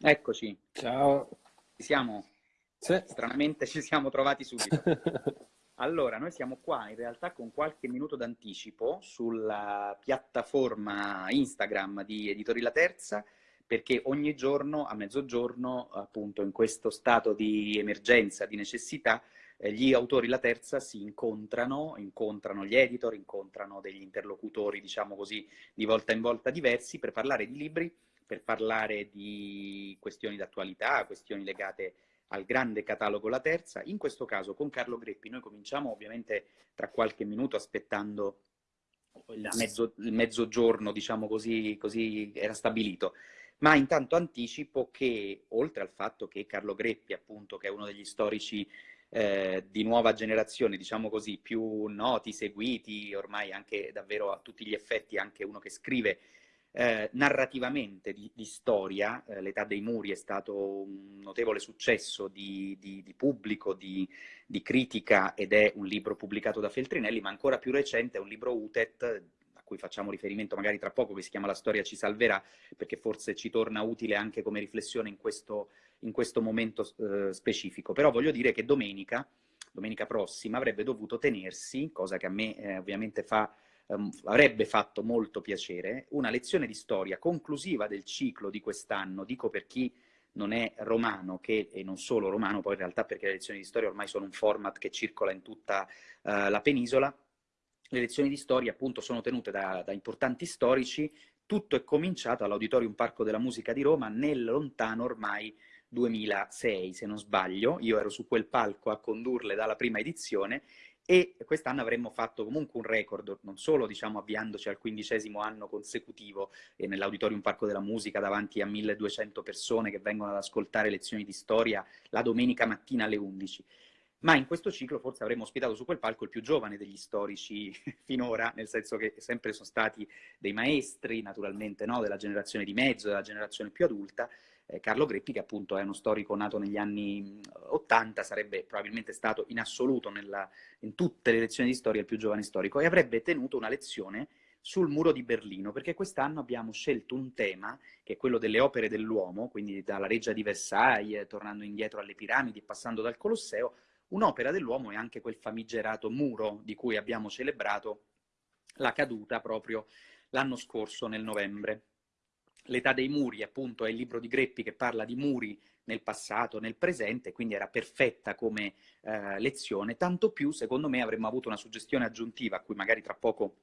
Eccoci. Ciao. Ci siamo? Sì. Stranamente ci siamo trovati subito. Allora, noi siamo qua in realtà con qualche minuto d'anticipo sulla piattaforma Instagram di Editori La Terza, perché ogni giorno a mezzogiorno, appunto in questo stato di emergenza, di necessità, eh, gli autori La Terza si incontrano, incontrano gli editor, incontrano degli interlocutori, diciamo così, di volta in volta diversi per parlare di libri per parlare di questioni d'attualità, questioni legate al grande catalogo La Terza, in questo caso con Carlo Greppi. Noi cominciamo ovviamente tra qualche minuto aspettando il, mezzo, il mezzogiorno, diciamo così, così era stabilito. Ma intanto anticipo che, oltre al fatto che Carlo Greppi, appunto, che è uno degli storici eh, di nuova generazione, diciamo così, più noti, seguiti, ormai anche davvero a tutti gli effetti, anche uno che scrive eh, narrativamente di, di storia, eh, L'età dei muri è stato un notevole successo di, di, di pubblico, di, critica ed è un libro pubblicato da Feltrinelli, ma ancora più recente è un libro UTET a cui facciamo riferimento magari tra poco, che si chiama La storia ci salverà, perché forse ci torna utile anche come riflessione in questo, in questo momento eh, specifico. Però voglio dire che domenica, domenica prossima, avrebbe dovuto tenersi, cosa che a me eh, ovviamente fa um, avrebbe fatto molto piacere, una lezione di storia conclusiva del ciclo di quest'anno, dico per chi non è romano, che, e non solo romano, poi in realtà perché le lezioni di storia ormai sono un format che circola in tutta uh, la penisola, le lezioni di storia appunto sono tenute da, da importanti storici, tutto è cominciato all'Auditorium Parco della Musica di Roma nel lontano ormai 2006, se non sbaglio, io ero su quel palco a condurle dalla prima edizione e quest'anno avremmo fatto comunque un record, non solo diciamo, avviandoci al quindicesimo anno consecutivo e nell'Auditorium Parco della Musica davanti a 1200 persone che vengono ad ascoltare lezioni di storia la domenica mattina alle 11, ma in questo ciclo forse avremmo ospitato su quel palco il più giovane degli storici finora, nel senso che sempre sono stati dei maestri, naturalmente, no? della generazione di mezzo, della generazione più adulta, eh, Carlo Greppi, che appunto è uno storico nato negli anni 80, sarebbe probabilmente stato in assoluto nella, in tutte le lezioni di storia il più giovane storico, e avrebbe tenuto una lezione sul muro di Berlino, perché quest'anno abbiamo scelto un tema, che è quello delle opere dell'uomo, quindi dalla reggia di Versailles, tornando indietro alle piramidi passando dal Colosseo, un'opera dell'uomo è anche quel famigerato muro di cui abbiamo celebrato la caduta proprio l'anno scorso nel novembre. L'età dei muri, appunto, è il libro di Greppi che parla di muri nel passato, nel presente, quindi era perfetta come eh, lezione, tanto più, secondo me, avremmo avuto una suggestione aggiuntiva a cui magari tra poco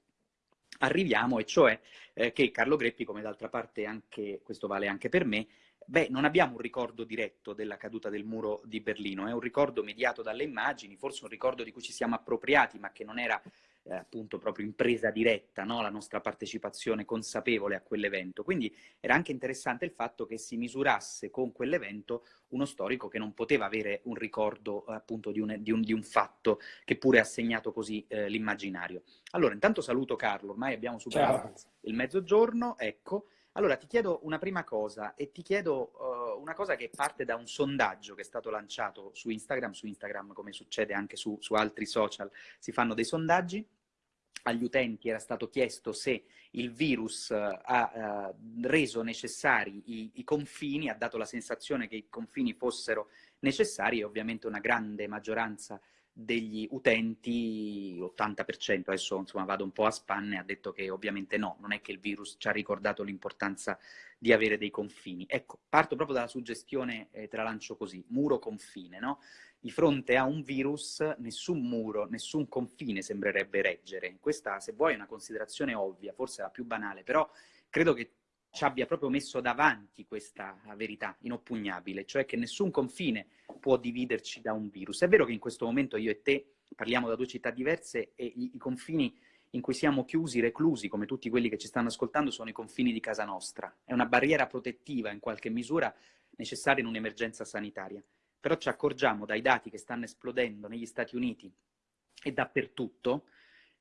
arriviamo, e cioè eh, che Carlo Greppi, come d'altra parte anche, questo vale anche per me, beh, non abbiamo un ricordo diretto della caduta del muro di Berlino, è un ricordo mediato dalle immagini, forse un ricordo di cui ci siamo appropriati, ma che non era eh, appunto proprio in presa diretta no? la nostra partecipazione consapevole a quell'evento. Quindi era anche interessante il fatto che si misurasse con quell'evento uno storico che non poteva avere un ricordo appunto di un, di un, di un fatto che pure ha segnato così eh, l'immaginario. Allora, intanto saluto Carlo, ormai abbiamo superato Ciao. il mezzogiorno, ecco. Allora, ti chiedo una prima cosa e ti chiedo uh, una cosa che parte da un sondaggio che è stato lanciato su Instagram, su Instagram come succede anche su, su altri social, si fanno dei sondaggi agli utenti era stato chiesto se il virus uh, ha uh, reso necessari i, i, confini, ha dato la sensazione che i confini fossero necessari e ovviamente una grande maggioranza degli utenti, l'80%, adesso insomma vado un po' a spanne, ha detto che ovviamente no, non è che il virus ci ha ricordato l'importanza di avere dei confini. Ecco, parto proprio dalla suggestione, eh, te la lancio così, muro-confine, no? Di fronte a un virus nessun muro, nessun confine sembrerebbe reggere. Questa, se vuoi, è una considerazione ovvia, forse la più banale, però credo che ci abbia proprio messo davanti questa verità inoppugnabile, cioè che nessun confine può dividerci da un virus. È vero che in questo momento io e te parliamo da due città diverse e i, i confini in cui siamo chiusi, reclusi, come tutti quelli che ci stanno ascoltando, sono i confini di casa nostra. È una barriera protettiva in qualche misura necessaria in un'emergenza sanitaria. Però ci accorgiamo dai dati che stanno esplodendo negli Stati Uniti e dappertutto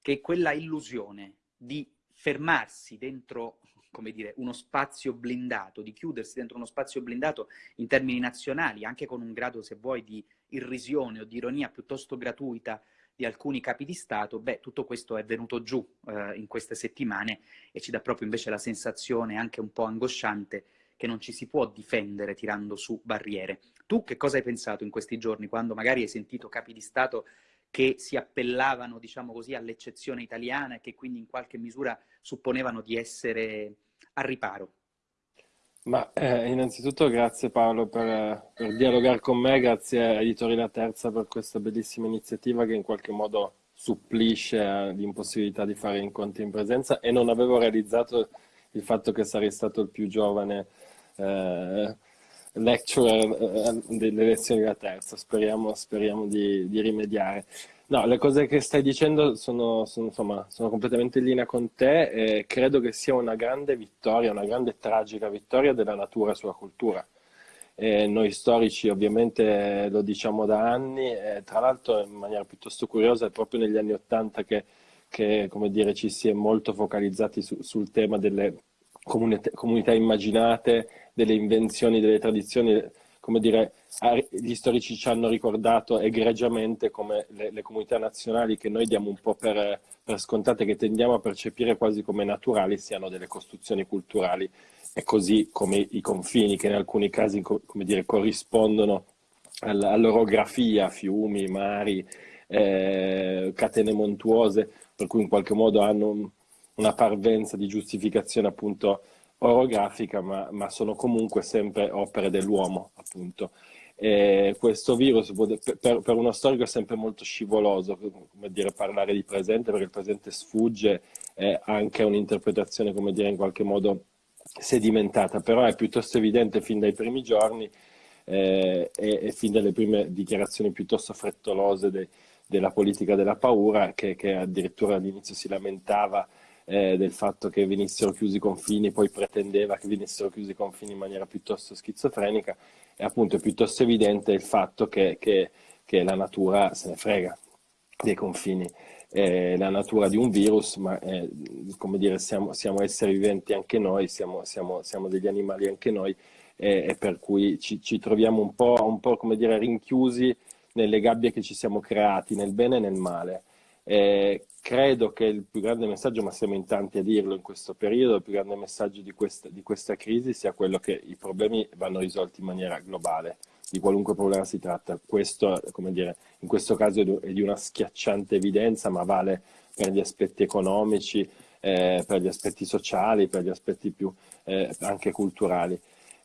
che quella illusione di fermarsi dentro come dire, uno spazio blindato, di chiudersi dentro uno spazio blindato in termini nazionali, anche con un grado, se vuoi, di irrisione o di ironia piuttosto gratuita di alcuni capi di Stato, beh, tutto questo è venuto giù eh, in queste settimane e ci dà proprio invece la sensazione, anche un po' angosciante, che non ci si può difendere tirando su barriere. Tu che cosa hai pensato in questi giorni quando magari hai sentito capi di Stato che si appellavano, diciamo così, all'eccezione italiana e che quindi in qualche misura supponevano di essere a riparo? Ma eh, innanzitutto grazie Paolo per, per, dialogare con me, grazie a Editori La Terza per questa bellissima iniziativa che in qualche modo supplisce l'impossibilità di fare incontri in presenza e non avevo realizzato il fatto che sarei stato il più giovane eh, lecturer eh, delle lezioni della terza, speriamo, speriamo di, di, rimediare. No, le cose che stai dicendo sono, sono, insomma, sono completamente in linea con te e credo che sia una grande vittoria, una grande tragica vittoria della natura sulla cultura. E noi storici ovviamente lo diciamo da anni, tra l'altro in maniera piuttosto curiosa è proprio negli anni Ottanta che, che dire, ci si è molto focalizzati su, sul tema delle comunità, comunità immaginate, delle invenzioni, delle tradizioni, come dire, gli storici ci hanno ricordato egregiamente come le, le comunità nazionali che noi diamo un po' per, per, scontate, che tendiamo a percepire quasi come naturali, siano delle costruzioni culturali. E così come i confini che in alcuni casi come dire, corrispondono all'orografia, fiumi, mari, eh, catene montuose, per cui in qualche modo hanno una parvenza di giustificazione appunto orografica, ma, ma sono comunque sempre opere dell'uomo, appunto. E questo virus per, per, uno storico è sempre molto scivoloso, come dire, parlare di presente, perché il presente sfugge, è anche un'interpretazione, come dire, in qualche modo sedimentata, però è piuttosto evidente fin dai primi giorni eh, e, e, fin dalle prime dichiarazioni piuttosto frettolose de, della politica della paura, che, che addirittura all'inizio si lamentava eh, del fatto che venissero chiusi i confini, poi pretendeva che venissero chiusi i confini in maniera piuttosto schizofrenica, e appunto è piuttosto evidente il fatto che, che, che la natura se ne frega dei confini. Eh, la natura di un virus, ma eh, come dire, siamo, siamo, esseri viventi anche noi, siamo, siamo, siamo degli animali anche noi, eh, e per cui ci, ci troviamo un po', un po', come dire, rinchiusi nelle gabbie che ci siamo creati, nel bene e nel male. Eh, credo che il più grande messaggio, ma siamo in tanti a dirlo in questo periodo, il più grande messaggio di questa, di questa crisi sia quello che i problemi vanno risolti in maniera globale, di qualunque problema si tratta. Questo, come dire, in questo caso è di una schiacciante evidenza, ma vale per gli aspetti economici, eh, per gli aspetti sociali, per gli aspetti più eh, anche culturali.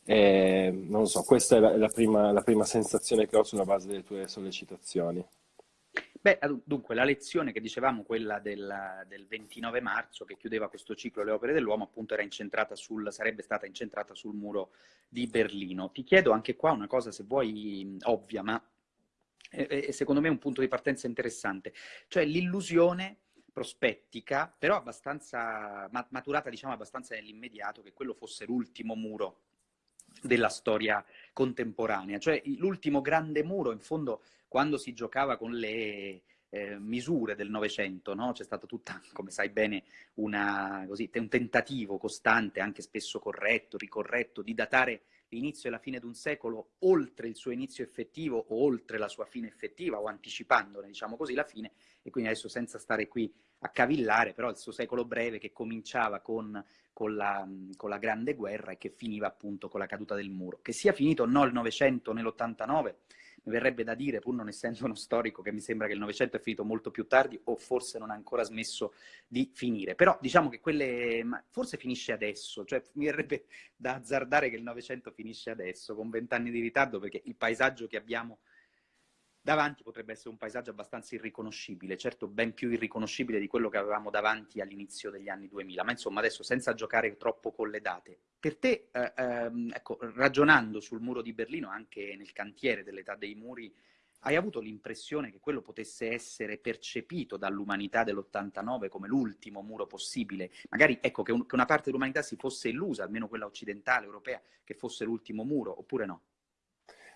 Eh, non so, questa è la, la, prima, la prima sensazione che ho sulla base delle tue sollecitazioni. Beh, dunque, la lezione che dicevamo, quella del, del, 29 marzo, che chiudeva questo ciclo Le opere dell'uomo, appunto sul, sarebbe stata incentrata sul muro di Berlino. Ti chiedo anche qua una cosa, se vuoi, ovvia, ma è, è secondo me un punto di partenza interessante, cioè l'illusione prospettica, però abbastanza maturata, diciamo, abbastanza nell'immediato, che quello fosse l'ultimo muro della storia contemporanea, cioè l'ultimo grande muro, in fondo quando si giocava con le eh, misure del Novecento, no? c'è stato tutta, come sai bene, una, così, un tentativo costante, anche spesso corretto, ricorretto, di datare l'inizio e la fine di un secolo oltre il suo inizio effettivo o oltre la sua fine effettiva o anticipandone, diciamo così, la fine e quindi adesso senza stare qui a cavillare, però il suo secolo breve che cominciava con, con, la, con la Grande Guerra e che finiva appunto con la caduta del muro. Che sia finito o no il Novecento nell'89 mi verrebbe da dire, pur non essendo uno storico, che mi sembra che il Novecento è finito molto più tardi o forse non ha ancora smesso di finire. Però diciamo che quelle... forse finisce adesso, cioè mi verrebbe da azzardare che il Novecento finisce adesso, con vent'anni di ritardo, perché il paesaggio che abbiamo davanti potrebbe essere un paesaggio abbastanza irriconoscibile, certo ben più irriconoscibile di quello che avevamo davanti all'inizio degli anni 2000, ma insomma adesso senza giocare troppo con le date. Per te, eh, ehm, ecco, ragionando sul muro di Berlino, anche nel cantiere dell'età dei muri, hai avuto l'impressione che quello potesse essere percepito dall'umanità dell'89 come l'ultimo muro possibile? Magari, ecco, che, un, che una parte dell'umanità si fosse illusa, almeno quella occidentale, europea, che fosse l'ultimo muro, oppure no?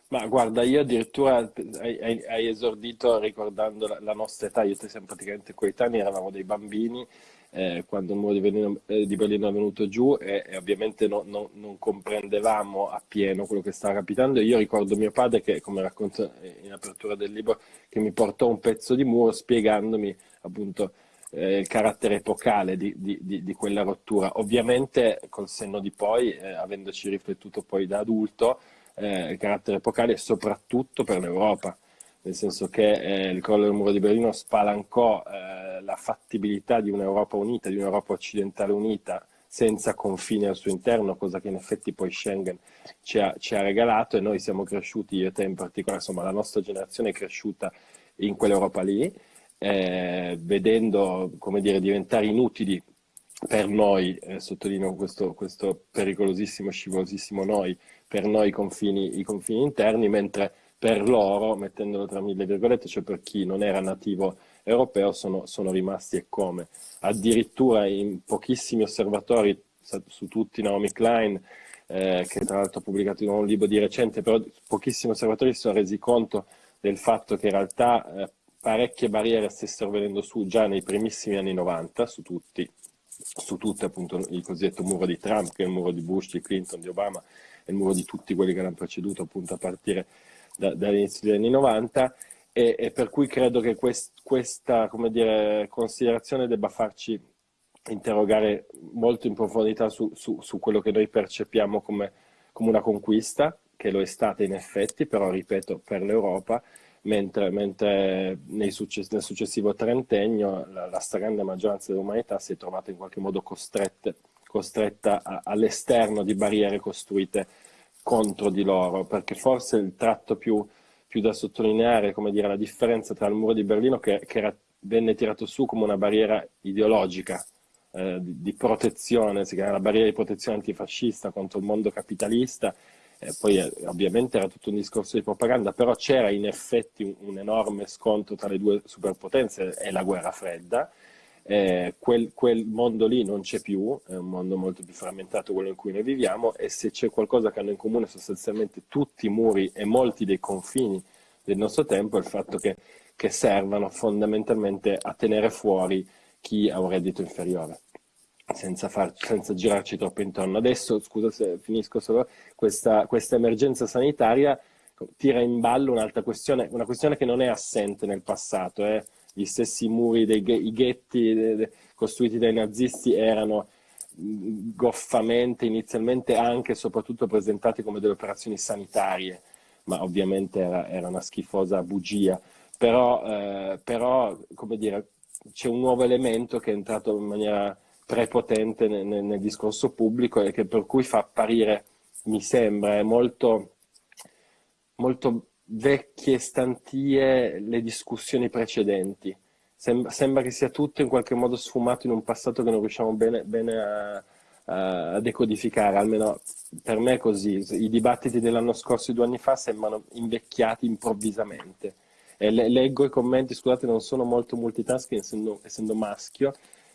Ma guarda, io addirittura hai, hai esordito ricordando la, la, nostra età, io e te siamo praticamente coetanei, eravamo dei bambini eh, quando il muro di Berlino, eh, di Berlino, è venuto giù e, e ovviamente no, no, non comprendevamo appieno quello che stava capitando. Io ricordo mio padre che, come racconto in apertura del libro, che mi portò un pezzo di muro spiegandomi appunto eh, il carattere epocale di, di, di, di, quella rottura. Ovviamente col senno di poi, eh, avendoci riflettuto poi da adulto, eh, il carattere epocale soprattutto per l'Europa, nel senso che eh, il crollo del muro di Berlino spalancò eh, la fattibilità di un'Europa unita, di un'Europa occidentale unita, senza confini al suo interno, cosa che in effetti poi Schengen ci ha, ci ha regalato e noi siamo cresciuti, io e te in particolare, insomma la nostra generazione è cresciuta in quell'Europa lì, eh, vedendo come dire, diventare inutili per noi, eh, sottolineo questo, questo, pericolosissimo, scivolosissimo noi, per noi i confini, i confini interni, mentre per loro, mettendolo tra mille virgolette, cioè per chi non era nativo europeo, sono, sono rimasti e come. Addirittura in pochissimi osservatori, su tutti Naomi Klein, eh, che tra l'altro ha pubblicato un libro di recente, però pochissimi osservatori si sono resi conto del fatto che in realtà eh, parecchie barriere stessero venendo su già nei primissimi anni 90 su tutti, su tutte appunto il cosiddetto muro di Trump, che è il muro di Bush, di Clinton, di Obama, il muro di tutti quelli che l'hanno preceduto appunto a partire da, dall'inizio degli anni 90 e, e, per cui credo che quest, questa dire, considerazione debba farci interrogare molto in profondità su, su, su quello che noi percepiamo come, come una conquista, che lo è stata in effetti, però ripeto, per l'Europa, mentre, mentre success nel successivo trentennio la, la, stragrande maggioranza dell'umanità si è trovata in qualche modo costretta all'esterno di barriere costruite contro di loro, perché forse il tratto più, più da sottolineare, come dire, la differenza tra il muro di Berlino che, che era, venne tirato su come una barriera ideologica, eh, di, di, protezione, si chiama la barriera di protezione antifascista contro il mondo capitalista, eh, poi eh, ovviamente era tutto un discorso di propaganda, però c'era in effetti un, un, enorme scontro tra le due superpotenze e la guerra fredda. Eh, quel, quel, mondo lì non c'è più, è un mondo molto più frammentato quello in cui noi viviamo e se c'è qualcosa che hanno in comune sostanzialmente tutti i muri e molti dei confini del nostro tempo è il fatto che, che servano fondamentalmente a tenere fuori chi ha un reddito inferiore senza, far, senza girarci troppo intorno. Adesso, scusa se finisco solo, questa, questa emergenza sanitaria tira in ballo un'altra questione, una questione che non è assente nel passato. Eh. Gli stessi muri, dei, i ghetti costruiti dai nazisti erano goffamente, inizialmente anche e soprattutto presentati come delle operazioni sanitarie, ma ovviamente era, era una schifosa bugia. Però, eh, però come dire, c'è un nuovo elemento che è entrato in maniera prepotente nel, nel, nel discorso pubblico e che per cui fa apparire, mi sembra, molto, molto vecchie stantie le discussioni precedenti. Sembra, sembra, che sia tutto in qualche modo sfumato in un passato che non riusciamo bene, bene a, a, decodificare, almeno per me è così. I dibattiti dell'anno scorso due anni fa sembrano invecchiati improvvisamente. E le, leggo i commenti, scusate, non sono molto multitasking essendo, essendo maschio,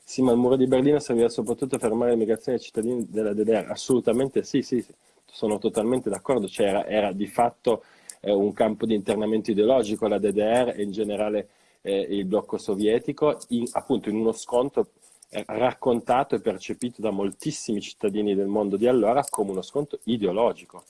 sì, ma il muro di Berlino serviva soprattutto a fermare l'immigrazione dei cittadini della DDR. Assolutamente sì, sì, sì. sono totalmente d'accordo. Cioè, era, era, di fatto eh, un campo di internamento ideologico la DDR e in generale eh, il blocco sovietico, in, appunto in uno scontro eh, raccontato e percepito da moltissimi cittadini del mondo di allora come uno scontro ideologico.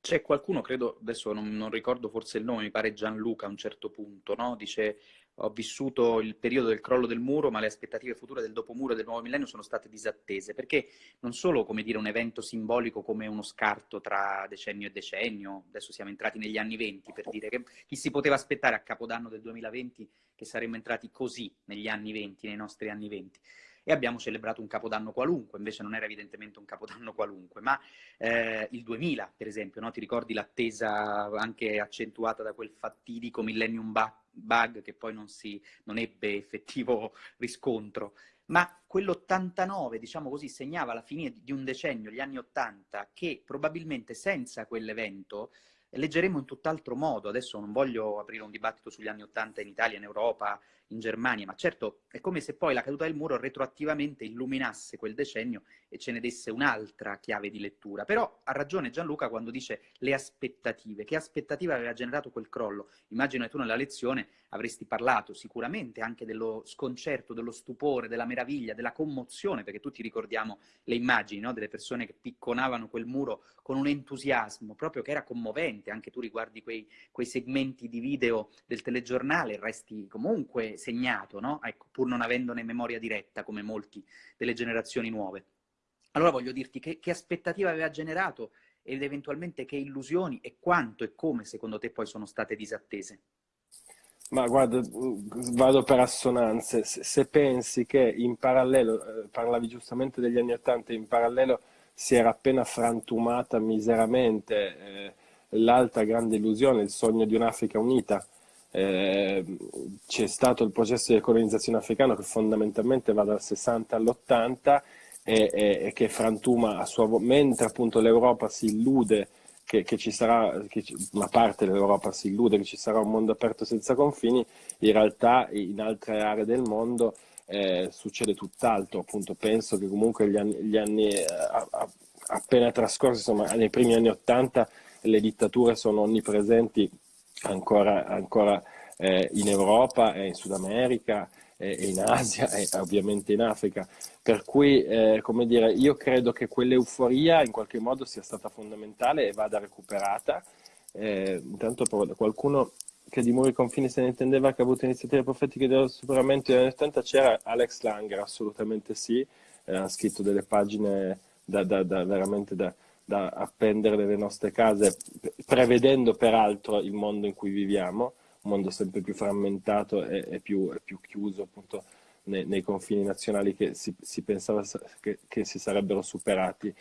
C'è qualcuno, credo, adesso non, non, ricordo forse il nome, mi pare Gianluca a un certo punto, no? dice ho vissuto il periodo del crollo del muro, ma le aspettative future del dopomuro e del nuovo millennio sono state disattese, perché non solo, come dire, un evento simbolico come uno scarto tra decennio e decennio, adesso siamo entrati negli anni venti, per dire che chi si poteva aspettare a Capodanno del 2020 che saremmo entrati così negli anni venti, nei nostri anni venti e abbiamo celebrato un capodanno qualunque, invece non era evidentemente un capodanno qualunque, ma eh, il 2000 per esempio, no? ti ricordi l'attesa anche accentuata da quel fatidico Millennium Bug che poi non, si, non ebbe effettivo riscontro, ma quell'89, diciamo così, segnava la fine di un decennio, gli anni 80, che probabilmente senza quell'evento leggeremo in tutt'altro modo. Adesso non voglio aprire un dibattito sugli anni 80 in Italia, in Europa, in Germania, ma certo è come se poi la caduta del muro retroattivamente illuminasse quel decennio e ce ne desse un'altra chiave di lettura. Però ha ragione Gianluca quando dice le aspettative. Che aspettative aveva generato quel crollo? Immagino che tu nella lezione avresti parlato sicuramente anche dello sconcerto, dello stupore, della meraviglia, della commozione, perché tutti ricordiamo le immagini no? delle persone che picconavano quel muro con un entusiasmo proprio che era commovente. Anche tu riguardi quei, quei segmenti di video del telegiornale, resti comunque segnato, no? ecco, pur non avendone memoria diretta come molti delle generazioni nuove. Allora voglio dirti che, che aspettativa aveva generato ed eventualmente che illusioni e quanto e come secondo te poi sono state disattese? Ma guarda, vado per assonanze. Se, se pensi che in parallelo, eh, parlavi giustamente degli anni Ottanta, in parallelo si era appena frantumata miseramente eh, l'altra grande illusione, il sogno di un'Africa unita. Eh, c'è stato il processo di colonizzazione africana che fondamentalmente va dal 60 all'80 e, e, e che frantuma a sua volta, mentre appunto l'Europa si illude che, che, ci sarà, che una parte dell'Europa si illude che ci sarà un mondo aperto senza confini, in realtà in altre aree del mondo eh, succede tutt'altro. Appunto, penso che comunque gli anni, gli anni eh, appena trascorsi, insomma, nei primi anni Ottanta, le dittature sono onnipresenti ancora, ancora eh, in Europa e in Sud America e in Asia e ovviamente in Africa. Per cui, eh, come dire, io credo che quell'euforia in qualche modo sia stata fondamentale e vada recuperata. Eh, intanto qualcuno che di muri confini se ne intendeva che ha avuto iniziative profetiche del superamento negli anni 80 c'era Alex Langer, assolutamente sì, eh, ha scritto delle pagine da, da, da veramente da, da appendere nelle nostre case, prevedendo peraltro il mondo in cui viviamo un mondo sempre più frammentato e, e, più, e più, chiuso appunto nei, nei, confini nazionali che si, si pensava che, che, si sarebbero superati.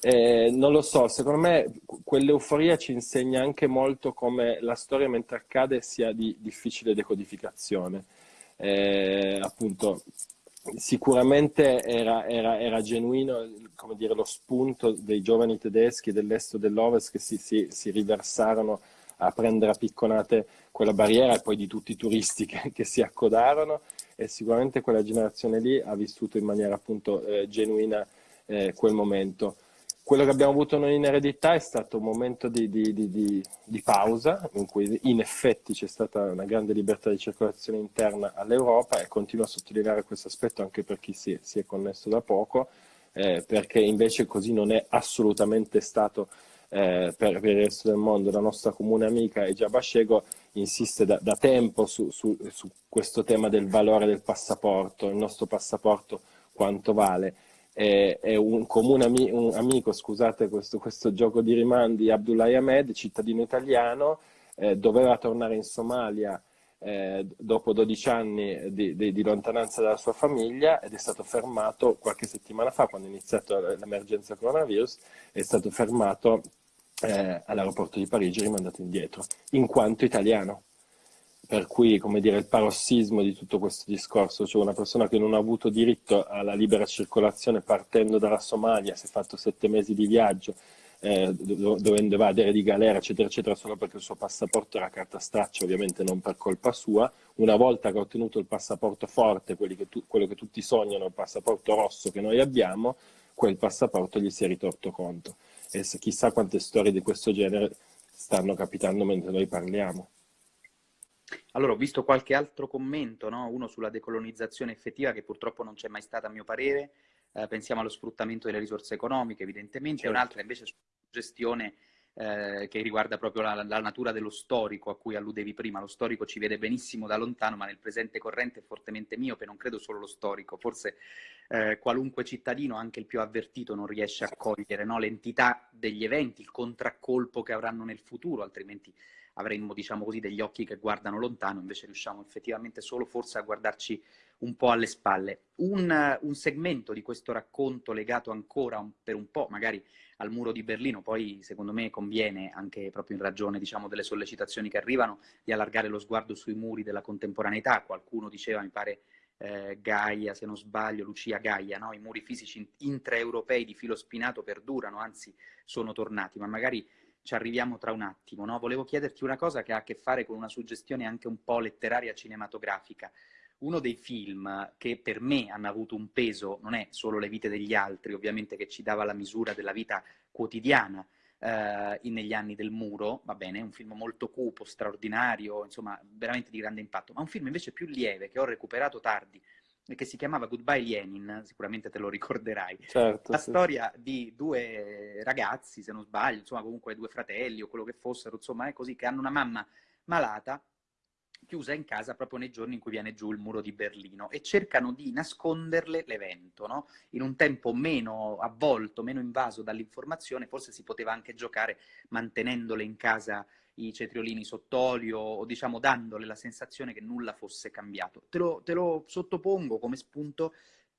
Eh, non lo so, secondo me quell'euforia ci insegna anche molto come la storia mentre accade sia di difficile decodificazione. Eh, appunto, sicuramente era, era, era genuino dire, lo spunto dei giovani tedeschi dell'est e dell'ovest che si, si, si riversarono a prendere a picconate quella barriera e poi di tutti i turisti che, che, si accodarono e sicuramente quella generazione lì ha vissuto in maniera appunto eh, genuina eh, quel momento. Quello che abbiamo avuto noi in eredità è stato un momento di, di, di, di pausa in cui in effetti c'è stata una grande libertà di circolazione interna all'Europa e continuo a sottolineare questo aspetto anche per chi si, si è connesso da poco, eh, perché invece così non è assolutamente stato eh, per, per, il resto del mondo. La nostra comune amica Egia Bascego insiste da, da tempo su, su, su, questo tema del valore del passaporto, il nostro passaporto quanto vale. E, e un comune ami, un amico, scusate questo, questo, gioco di rimandi, Abdullah Ahmed, cittadino italiano, eh, doveva tornare in Somalia eh, dopo 12 anni di, di, di, lontananza dalla sua famiglia ed è stato fermato qualche settimana fa, quando è iniziata l'emergenza coronavirus, è stato fermato eh, all'aeroporto di Parigi rimandato indietro, in quanto italiano. Per cui, come dire, il parossismo di tutto questo discorso, cioè una persona che non ha avuto diritto alla libera circolazione partendo dalla Somalia, si è fatto sette mesi di viaggio, eh, dovendo evadere di galera, eccetera, eccetera, solo perché il suo passaporto era carta straccia, ovviamente non per colpa sua. Una volta che ha ottenuto il passaporto forte, che tu, quello che tutti sognano, il passaporto rosso che noi abbiamo, quel passaporto gli si è ritorto conto e chissà quante storie di questo genere stanno capitando mentre noi parliamo. Allora, ho visto qualche altro commento, no? uno sulla decolonizzazione effettiva che purtroppo non c'è mai stata a mio parere, eh, pensiamo allo sfruttamento delle risorse economiche evidentemente, certo. e un'altra invece sulla gestione eh, che riguarda proprio la, la, natura dello storico a cui alludevi prima. Lo storico ci vede benissimo da lontano, ma nel presente corrente è fortemente miope, non credo solo lo storico, forse eh, qualunque cittadino, anche il più avvertito, non riesce a cogliere no? l'entità degli eventi, il contraccolpo che avranno nel futuro, altrimenti avremmo, diciamo così, degli occhi che guardano lontano, invece riusciamo effettivamente solo forse a guardarci un po' alle spalle. Un, un segmento di questo racconto legato ancora un, per un po', magari al muro di Berlino, poi secondo me conviene, anche proprio in ragione diciamo, delle sollecitazioni che arrivano, di allargare lo sguardo sui muri della contemporaneità. Qualcuno diceva, mi pare eh, Gaia, se non sbaglio, Lucia Gaia, no? i muri fisici intraeuropei di filo spinato perdurano, anzi sono tornati, ma magari ci arriviamo tra un attimo. No? Volevo chiederti una cosa che ha a che fare con una suggestione anche un po' letteraria cinematografica uno dei film che per me hanno avuto un peso, non è solo Le vite degli altri, ovviamente che ci dava la misura della vita quotidiana eh, negli anni del muro, va bene, un film molto cupo, straordinario, insomma, veramente di grande impatto, ma un film invece più lieve che ho recuperato tardi, che si chiamava Goodbye Lenin, sicuramente te lo ricorderai. Certo, la sì. storia di due ragazzi, se non sbaglio, insomma comunque due fratelli o quello che fossero, insomma è così, che hanno una mamma malata chiusa in casa proprio nei giorni in cui viene giù il muro di Berlino e cercano di nasconderle l'evento, no? In un tempo meno avvolto, meno invaso dall'informazione, forse si poteva anche giocare mantenendole in casa i cetriolini sott'olio o diciamo dandole la sensazione che nulla fosse cambiato. Te lo, te lo sottopongo come spunto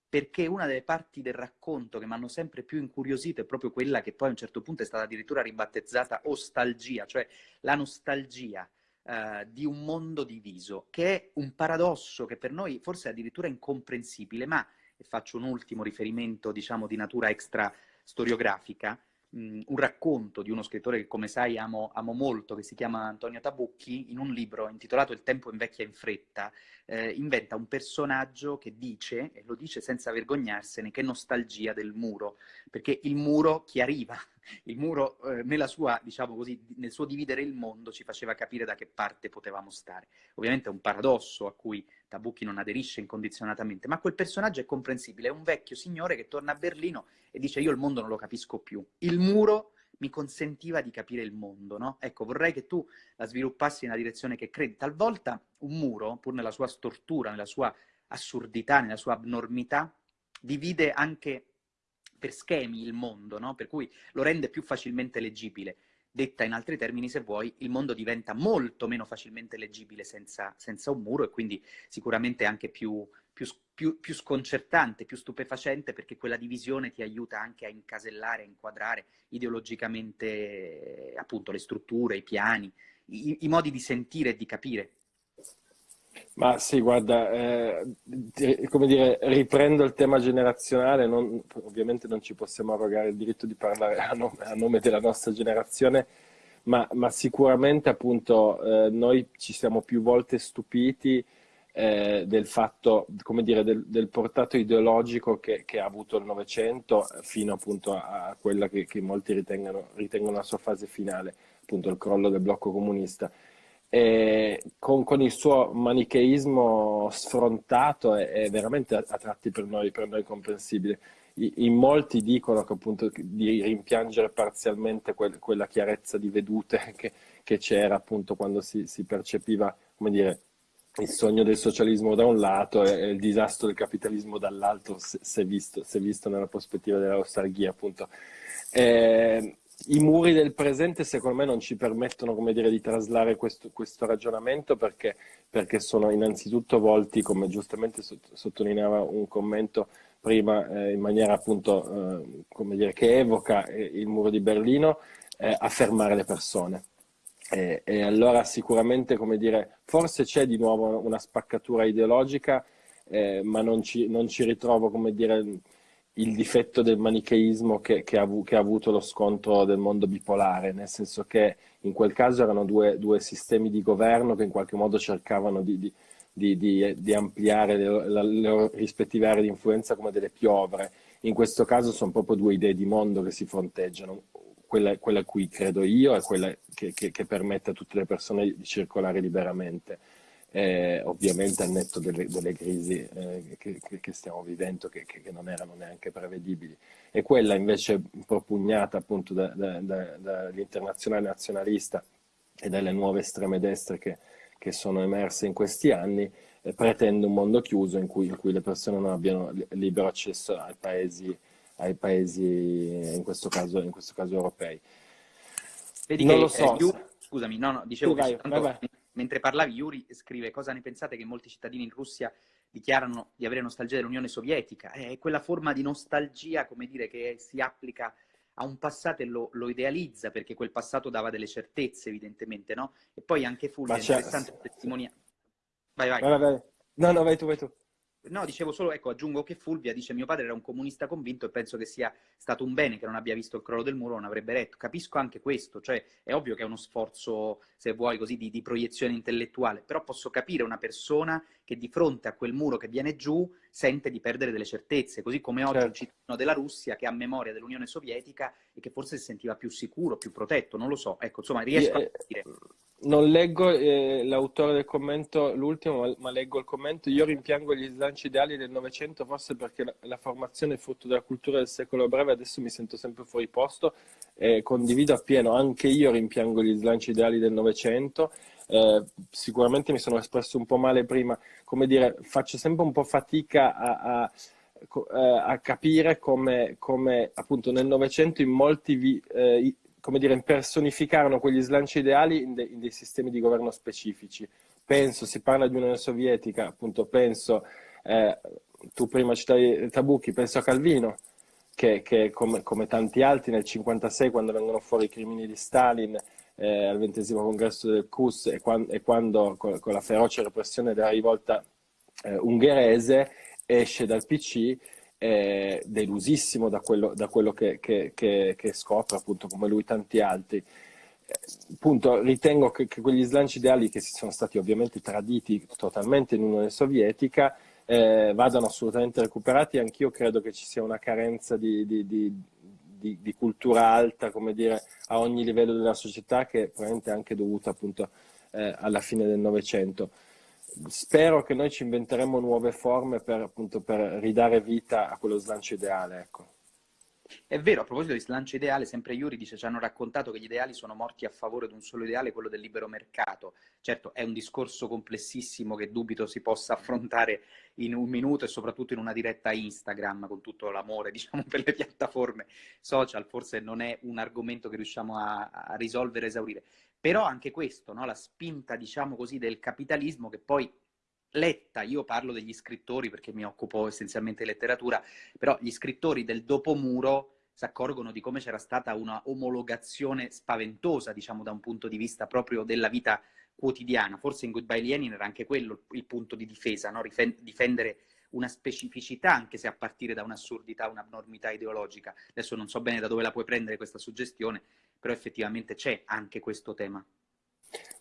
perché una delle parti del racconto che mi hanno sempre più incuriosito è proprio quella che poi a un certo punto è stata addirittura ribattezzata ostalgia, cioè la nostalgia eh, di un mondo diviso, che è un paradosso che per noi forse è addirittura incomprensibile, ma, e faccio un ultimo riferimento diciamo di natura extra storiografica, un racconto di uno scrittore che, come sai, amo, amo, molto, che si chiama Antonio Tabucchi, in un libro intitolato Il tempo invecchia in fretta, eh, inventa un personaggio che dice, e lo dice senza vergognarsene, che nostalgia del muro, perché il muro chi arriva, il muro eh, sua, diciamo così, nel suo dividere il mondo ci faceva capire da che parte potevamo stare. Ovviamente è un paradosso a cui Tabucchi non aderisce incondizionatamente, ma quel personaggio è comprensibile, è un vecchio signore che torna a Berlino e dice io il mondo non lo capisco più. Il muro mi consentiva di capire il mondo, no? Ecco, vorrei che tu la sviluppassi nella direzione che credi. Talvolta un muro, pur nella sua stortura, nella sua assurdità, nella sua abnormità, divide anche per schemi il mondo, no? Per cui lo rende più facilmente leggibile. Detta in altri termini, se vuoi, il mondo diventa molto meno facilmente leggibile senza, senza un muro e quindi sicuramente anche più, più, più, più, sconcertante, più stupefacente, perché quella divisione ti aiuta anche a incasellare, a inquadrare ideologicamente appunto le strutture, i piani, i, i modi di sentire e di capire. Ma sì, guarda, eh, come dire, riprendo il tema generazionale, non, ovviamente non ci possiamo arrogare il diritto di parlare a nome, a nome della nostra generazione, ma, ma sicuramente appunto eh, noi ci siamo più volte stupiti eh, del fatto, come dire, del, del portato ideologico che, che, ha avuto il Novecento fino appunto a, a quella che, che molti ritengono, ritengono la sua fase finale, appunto il crollo del blocco comunista con, con, il suo manicheismo sfrontato è, veramente a, a, tratti per noi, per noi comprensibile. In molti dicono che appunto di rimpiangere parzialmente quel, quella chiarezza di vedute che, che c'era appunto quando si, si, percepiva, come dire, il sogno del socialismo da un lato e, il disastro del capitalismo dall'altro, se, se, visto, se visto nella prospettiva della nostalgia appunto. E, i muri del presente secondo me non ci permettono dire, di traslare questo, questo ragionamento perché, perché, sono innanzitutto volti, come giustamente sottolineava un commento prima, eh, in maniera appunto eh, dire, che evoca eh, il muro di Berlino, eh, a fermare le persone. E, e, allora sicuramente, dire, forse c'è di nuovo una spaccatura ideologica, eh, ma non ci, non ci ritrovo, come dire, il difetto del manicheismo che, che, ha, che, ha, avuto lo scontro del mondo bipolare, nel senso che in quel caso erano due, due sistemi di governo che in qualche modo cercavano di, di, di, di ampliare le, le, le, rispettive aree di influenza come delle piovre. In questo caso sono proprio due idee di mondo che si fronteggiano, quella, quella cui credo io e quella che, che permette a tutte le persone di circolare liberamente eh, ovviamente al netto delle, delle crisi eh, che, che, stiamo vivendo che, che, non erano neanche prevedibili e quella invece propugnata appunto da, da, da, dall'internazionale nazionalista e dalle nuove estreme destre che, che sono emerse in questi anni eh, pretende un mondo chiuso in cui, in cui, le persone non abbiano libero accesso ai paesi, ai paesi in, questo caso, in questo caso europei. Vedi non che, lo so. Io, scusami, no, no, dicevo che vai, vai, vai mentre parlavi, Yuri scrive cosa ne pensate che molti cittadini in Russia dichiarano di avere nostalgia dell'Unione Sovietica? È quella forma di nostalgia, come dire, che si applica a un passato e lo, lo idealizza, perché quel passato dava delle certezze, evidentemente, no? E poi anche Fulvio, è interessante testimoniare. Vai, vai. vai, vai. No, no, vai tu, vai tu. No, dicevo solo, ecco, aggiungo che Fulvia dice mio padre era un comunista convinto e penso che sia stato un bene che non abbia visto il crollo del muro, non avrebbe retto. Capisco anche questo, cioè è ovvio che è uno sforzo, se vuoi così, di, di proiezione intellettuale, però posso capire una persona che di fronte a quel muro che viene giù sente di perdere delle certezze, così come oggi certo. un cittadino della Russia che ha memoria dell'Unione Sovietica e che forse si sentiva più sicuro, più protetto, non lo so. Ecco, insomma, riesco yeah. a capire non leggo eh, l'autore del commento, l'ultimo, ma, leggo il commento. Io rimpiango gli slanci ideali del Novecento, forse perché la, la, formazione è frutto della cultura del secolo breve, adesso mi sento sempre fuori posto. Eh, condivido appieno, anche io rimpiango gli slanci ideali del Novecento, eh, sicuramente mi sono espresso un po' male prima, come dire, faccio sempre un po' fatica a, a, eh, a capire come, come, appunto nel Novecento in molti vi, eh, come dire, impersonificarono quegli slanci ideali in, de, in, dei sistemi di governo specifici. Penso, si parla di Unione Sovietica, appunto penso, eh, tu prima citavi Tabucchi, penso a Calvino, che, che come, come, tanti altri nel 1956 quando vengono fuori i crimini di Stalin eh, al ventesimo congresso del CUS e quando, e quando con, con, la feroce repressione della rivolta eh, ungherese esce dal PC eh, delusissimo da quello, da quello che, che, che, che, scopre appunto come lui tanti altri appunto ritengo che, quegli slanci ideali che si sono stati ovviamente traditi totalmente in Unione Sovietica eh, vadano assolutamente recuperati. Anch'io credo che ci sia una carenza di, di, di, di, cultura alta, come dire, a ogni livello della società, che probabilmente è anche dovuta appunto eh, alla fine del Novecento. Spero che noi ci inventeremo nuove forme per, appunto, per ridare vita a quello slancio ideale. Ecco. È vero, a proposito di slancio ideale, sempre Iuri dice ci hanno raccontato che gli ideali sono morti a favore di un solo ideale, quello del libero mercato. Certo, è un discorso complessissimo che dubito si possa affrontare in un minuto e soprattutto in una diretta Instagram con tutto l'amore, diciamo, per le piattaforme social, forse non è un argomento che riusciamo a, a risolvere, esaurire. Però anche questo, no? la spinta, diciamo così, del capitalismo che poi letta, io parlo degli scrittori perché mi occupo essenzialmente di letteratura, però gli scrittori del dopomuro si accorgono di come c'era stata una omologazione spaventosa, diciamo, da un punto di vista proprio della vita quotidiana. Forse in Goodbye Lenin era anche quello il punto di difesa, no? difendere una specificità, anche se a partire da un'assurdità, un'abnormità ideologica. Adesso non so bene da dove la puoi prendere questa suggestione, però effettivamente c'è anche questo tema.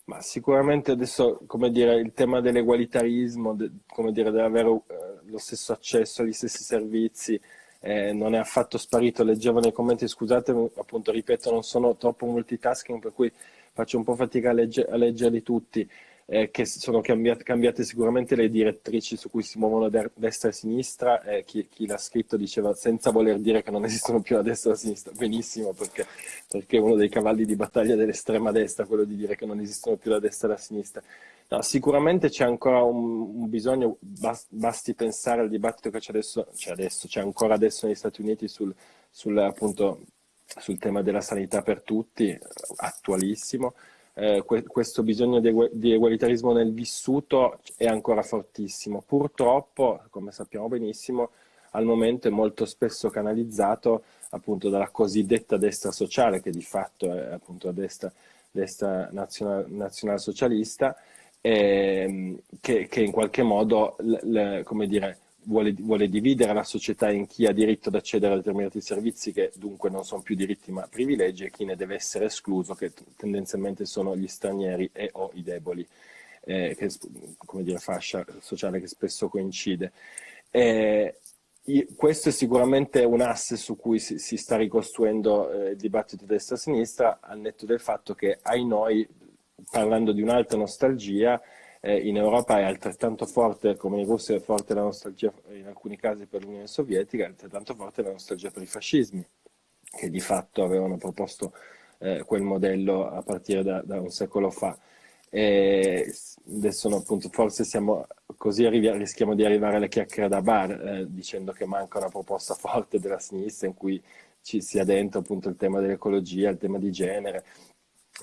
Ma sicuramente adesso, come dire, il tema dell'egualitarismo, de, come dire, dell'avere eh, lo stesso accesso agli stessi servizi, eh, non è affatto sparito. Leggevo nei commenti, scusate, appunto, ripeto, non sono troppo multitasking, per cui faccio un po' fatica a, legge, a leggerli tutti eh, che sono cambiate, cambiate, sicuramente le direttrici su cui si muovono destra e sinistra, eh, chi, chi l'ha scritto diceva senza voler dire che non esistono più la destra e la sinistra, benissimo, perché, perché è uno dei cavalli di battaglia dell'estrema destra, quello di dire che non esistono più la destra e la sinistra. No, sicuramente c'è ancora un, un bisogno, basti pensare al dibattito che c'è adesso, c'è ancora adesso negli Stati Uniti sul, sul, appunto, sul tema della sanità per tutti, attualissimo, eh, que questo bisogno di, di, egualitarismo nel vissuto è ancora fortissimo. Purtroppo, come sappiamo benissimo, al momento è molto spesso canalizzato appunto dalla cosiddetta destra sociale, che di fatto è appunto la destra, destra nazional, nazionalsocialista, ehm, che, che, in qualche modo, come dire, vuole, vuole, dividere la società in chi ha diritto ad accedere a determinati servizi che dunque non sono più diritti ma privilegi e chi ne deve essere escluso che tendenzialmente sono gli stranieri e o i deboli, eh, che, come dire, fascia sociale che spesso coincide. Eh, questo è sicuramente un asse su cui si, si sta ricostruendo eh, il dibattito destra-sinistra, al netto del fatto che ai noi, parlando di un'altra nostalgia, eh, in Europa è altrettanto forte, come in Russia è forte la nostalgia in alcuni casi per l'Unione Sovietica, è altrettanto forte la nostalgia per i fascismi, che di fatto avevano proposto eh, quel modello a partire da, da un secolo fa. E adesso no, appunto, forse siamo così rischiamo di arrivare alle chiacchiere da bar eh, dicendo che manca una proposta forte della sinistra in cui ci sia dentro appunto il tema dell'ecologia, il tema di genere,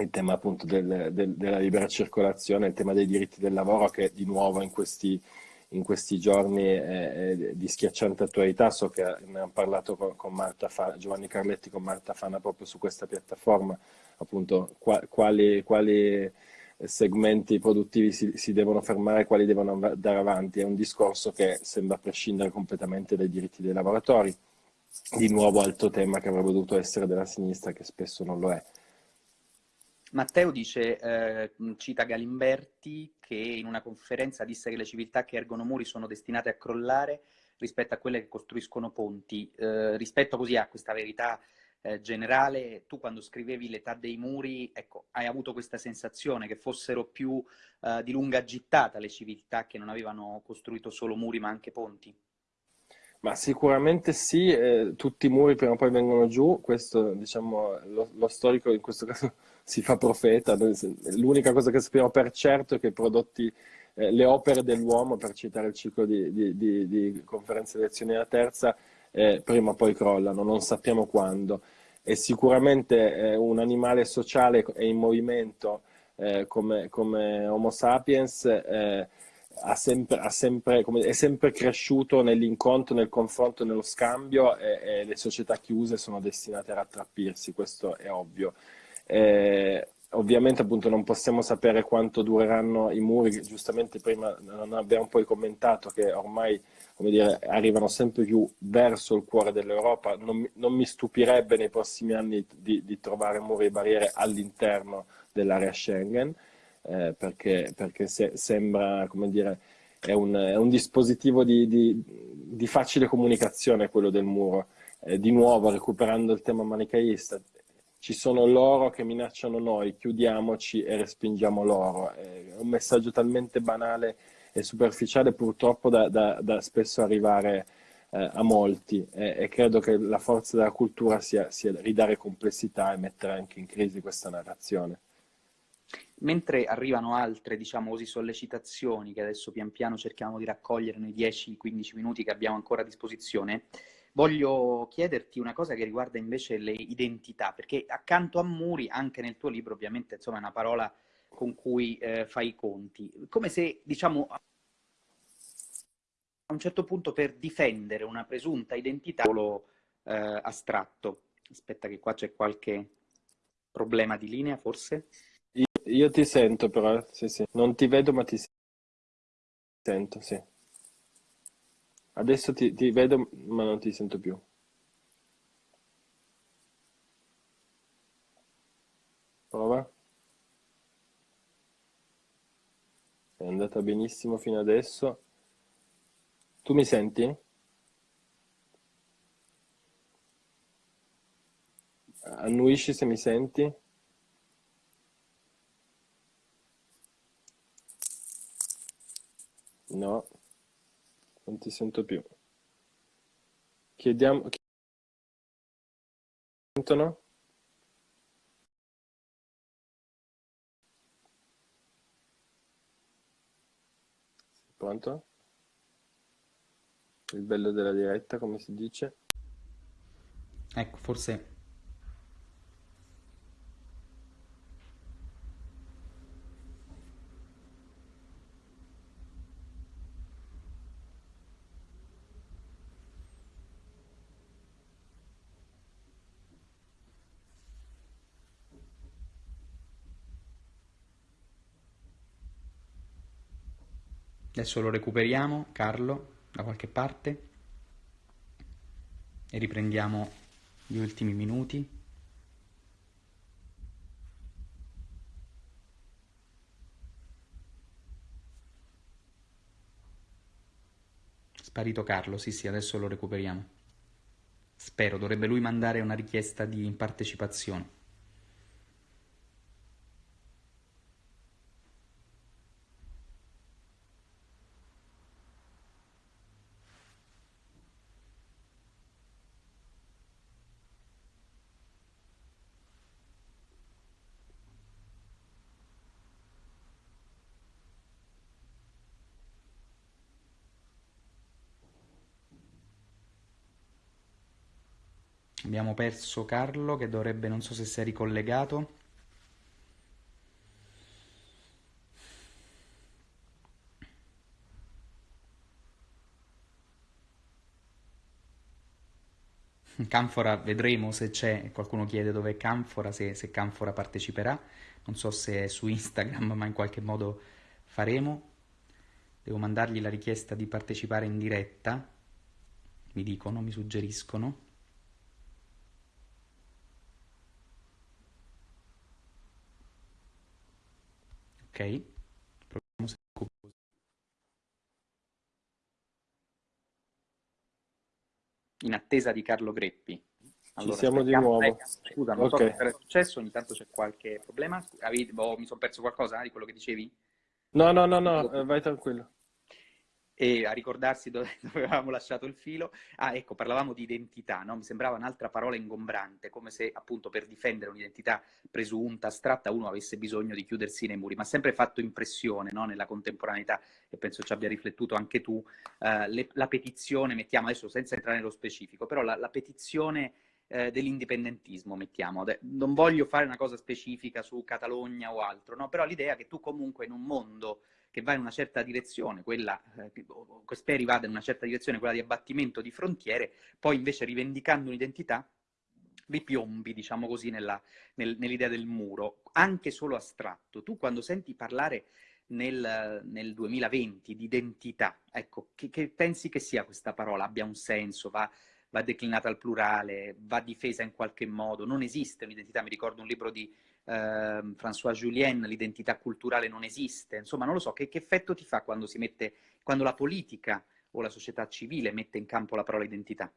il tema appunto del, del, della libera circolazione, il tema dei diritti del lavoro che di nuovo in questi, in questi giorni è, è, di schiacciante attualità, so che ne hanno parlato con, con Marta Fana, Giovanni Carletti con Marta Fana proprio su questa piattaforma, appunto qua, quali, quali, segmenti produttivi si, si, devono fermare, quali devono andare avanti, è un discorso che sembra prescindere completamente dai diritti dei lavoratori, di nuovo altro tema che avrebbe dovuto essere della sinistra che spesso non lo è. Matteo dice, eh, cita Galimberti, che in una conferenza disse che le civiltà che ergono muri sono destinate a crollare rispetto a quelle che costruiscono ponti. Eh, rispetto così a questa verità eh, generale, tu quando scrivevi l'età dei muri, ecco, hai avuto questa sensazione che fossero più eh, di lunga gittata le civiltà che non avevano costruito solo muri ma anche ponti? Ma sicuramente sì, eh, tutti i muri prima o poi vengono giù, questo diciamo lo, lo storico in questo caso si fa profeta, l'unica cosa che sappiamo per certo è che i prodotti, eh, le opere dell'uomo, per citare il ciclo di, di, di, di conferenze di lezioni della terza, eh, prima o poi crollano, non sappiamo quando. E sicuramente eh, un animale sociale e in movimento eh, come, come, Homo sapiens eh, ha sempre, ha sempre, come, è sempre cresciuto nell'incontro, nel confronto, nello scambio e, e, le società chiuse sono destinate a rattrappirsi, questo è ovvio. Eh, ovviamente appunto non possiamo sapere quanto dureranno i muri, giustamente prima non abbiamo poi commentato che ormai dire, arrivano sempre più verso il cuore dell'Europa, non, non, mi stupirebbe nei prossimi anni di, di trovare muri e barriere all'interno dell'area Schengen, eh, perché, perché se, sembra, come dire, è un, è un dispositivo di, di, di, facile comunicazione quello del muro. Eh, di nuovo, recuperando il tema manichaista, ci sono loro che minacciano noi, chiudiamoci e respingiamo loro. È un messaggio talmente banale e superficiale purtroppo da, da, da spesso arrivare eh, a molti e, e, credo che la forza della cultura sia, sia ridare complessità e mettere anche in crisi questa narrazione. Mentre arrivano altre, diciamo così, sollecitazioni che adesso pian piano cerchiamo di raccogliere nei 10-15 minuti che abbiamo ancora a disposizione, voglio chiederti una cosa che riguarda invece le identità, perché accanto a muri, anche nel tuo libro, ovviamente, insomma, è una parola con cui eh, fai i conti. Come se, diciamo, a un certo punto per difendere una presunta identità solo eh, astratto. Aspetta che qua c'è qualche problema di linea, forse? Io ti sento però, sì, sì. Non ti vedo ma ti sento, sì. Adesso ti, ti vedo ma non ti sento più. Prova. È andata benissimo fino adesso. Tu mi senti? Annuisci se mi senti? No, non ti sento più. Chiediamo... Sentono? Pronto? Il bello della diretta, come si dice? Ecco, forse Adesso lo recuperiamo, Carlo, da qualche parte e riprendiamo gli ultimi minuti. Sparito Carlo, sì sì, adesso lo recuperiamo. Spero, dovrebbe lui mandare una richiesta di partecipazione. Abbiamo perso Carlo che dovrebbe, non so se si è ricollegato. Canfora vedremo se c'è, qualcuno chiede dove è Canfora, se, se Canfora parteciperà, non so se è su Instagram ma in qualche modo faremo. Devo mandargli la richiesta di partecipare in diretta, mi dicono, mi suggeriscono. Proviamo se In attesa di Carlo Greppi. Allora, Ci siamo di nuovo. Scusa, non okay. so cosa è successo, ogni tanto c'è qualche problema. Avevi, oh, mi sono perso qualcosa di quello che dicevi? No, no, no, no, eh, vai tranquillo. E a ricordarsi dove, dove, avevamo lasciato il filo. Ah, ecco, parlavamo di identità, no? Mi sembrava un'altra parola ingombrante, come se appunto per difendere un'identità presunta, astratta, uno avesse bisogno di chiudersi nei muri, ma ha sempre fatto impressione no? nella contemporaneità, e penso ci abbia riflettuto anche tu, uh, le, la petizione, mettiamo adesso senza entrare nello specifico, però la, la petizione eh, dell'indipendentismo, mettiamo. Non voglio fare una cosa specifica su Catalogna o altro, no? però l'idea che tu comunque in un mondo che va in una certa direzione, quella, eh, speri vada in una certa direzione, quella di abbattimento di frontiere, poi invece rivendicando un'identità, ripiombi, diciamo così, nella, nel, nell'idea del muro, anche solo astratto. Tu quando senti parlare nel, nel 2020 di identità, ecco, che, che, pensi che sia questa parola? Abbia un senso, va, va declinata al plurale, va difesa in qualche modo, non esiste un'identità, mi ricordo un libro di eh, François Julien, l'identità culturale non esiste, insomma non lo so, che, che effetto ti fa quando, si mette, quando la politica o la società civile mette in campo la parola identità?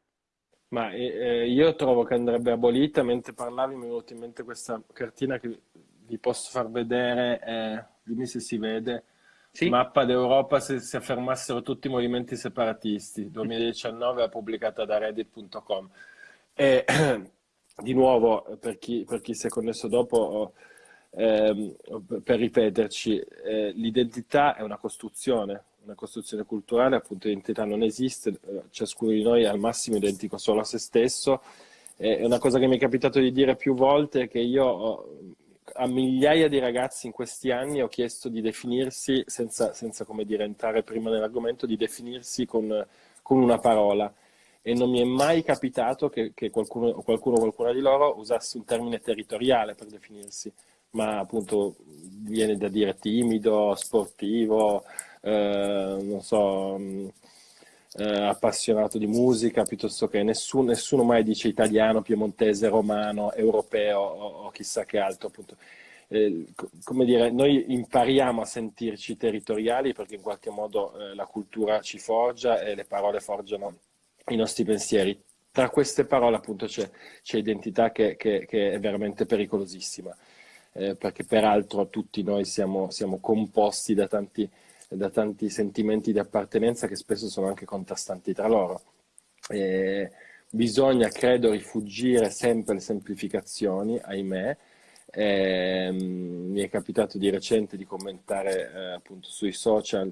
Ma eh, io trovo che andrebbe abolita, mentre parlavi mi è venuta in mente questa cartina che vi posso far vedere, eh, dimmi se si vede, sì. Mappa d'Europa se si affermassero tutti i movimenti separatisti, 2019 pubblicata da reddit.com. Di nuovo, per chi, per chi si è connesso dopo, eh, per ripeterci, eh, l'identità è una costruzione, una costruzione culturale, appunto l'identità non esiste, eh, ciascuno di noi è al massimo identico solo a se stesso. È una cosa che mi è capitato di dire più volte che io ho, a migliaia di ragazzi in questi anni ho chiesto di definirsi, senza, senza come dire, entrare prima nell'argomento, di definirsi con, con una parola e non mi è mai capitato che, che qualcuno, o qualcuna di loro usasse un termine territoriale per definirsi, ma appunto viene da dire timido, sportivo, eh, non so, mm, eh, appassionato di musica, piuttosto che nessuno, nessuno, mai dice italiano, piemontese, romano, europeo o, o chissà che altro. Appunto. Eh, come dire, noi impariamo a sentirci territoriali perché in qualche modo eh, la cultura ci forgia e le parole forgiano i nostri pensieri. Tra queste parole appunto c'è, identità che, che, che, è veramente pericolosissima, eh, perché peraltro tutti noi siamo, siamo composti da tanti, da tanti, sentimenti di appartenenza che spesso sono anche contrastanti tra loro. Eh, bisogna, credo, rifugire sempre le semplificazioni, ahimè, eh, mi è capitato di recente di commentare eh, appunto sui social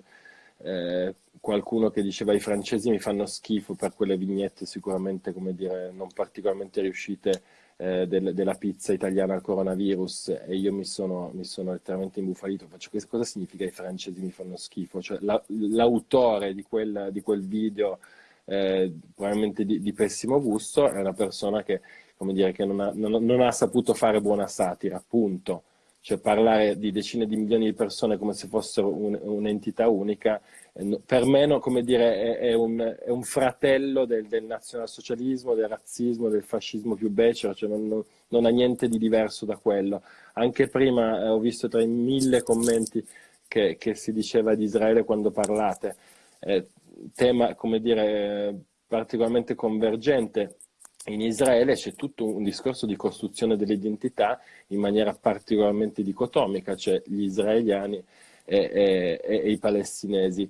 eh, qualcuno che diceva i francesi mi fanno schifo per quelle vignette sicuramente come dire non particolarmente riuscite eh, del, della pizza italiana al coronavirus e io mi sono, mi sono letteralmente imbufalito. Faccio cosa significa i francesi mi fanno schifo? Cioè, la, l'autore di quel, di quel video eh, probabilmente di, di, pessimo gusto è una persona che come dire che non ha, non, non ha saputo fare buona satira appunto cioè parlare di decine di milioni di persone come se fossero un, un'entità unica, eh, per me no, dire, è, è, un, è un, fratello del, del, nazionalsocialismo, del razzismo, del fascismo più becero, cioè non, non, non, ha niente di diverso da quello. Anche prima eh, ho visto tra i mille commenti che, che, si diceva di Israele quando parlate, eh, tema, dire, particolarmente convergente in Israele c'è tutto un discorso di costruzione dell'identità in maniera particolarmente dicotomica, cioè gli israeliani e, e, e i palestinesi.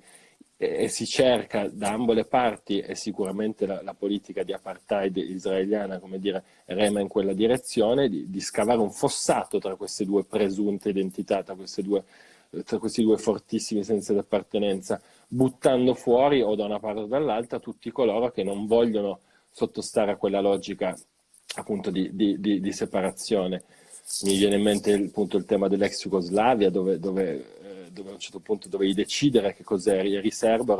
E, si cerca da ambo le parti, e sicuramente la, la, politica di apartheid israeliana, come dire, rema in quella direzione, di, di scavare un fossato tra queste due presunte identità, tra, due, tra questi due fortissimi sensi di appartenenza, buttando fuori o da una parte o dall'altra tutti coloro che non vogliono sottostare a quella logica appunto di, di, di, di separazione. Mi viene in mente appunto il tema dell'ex Jugoslavia, dove, dove, eh, dove, a un certo punto dovevi decidere che cos'è eri serbo,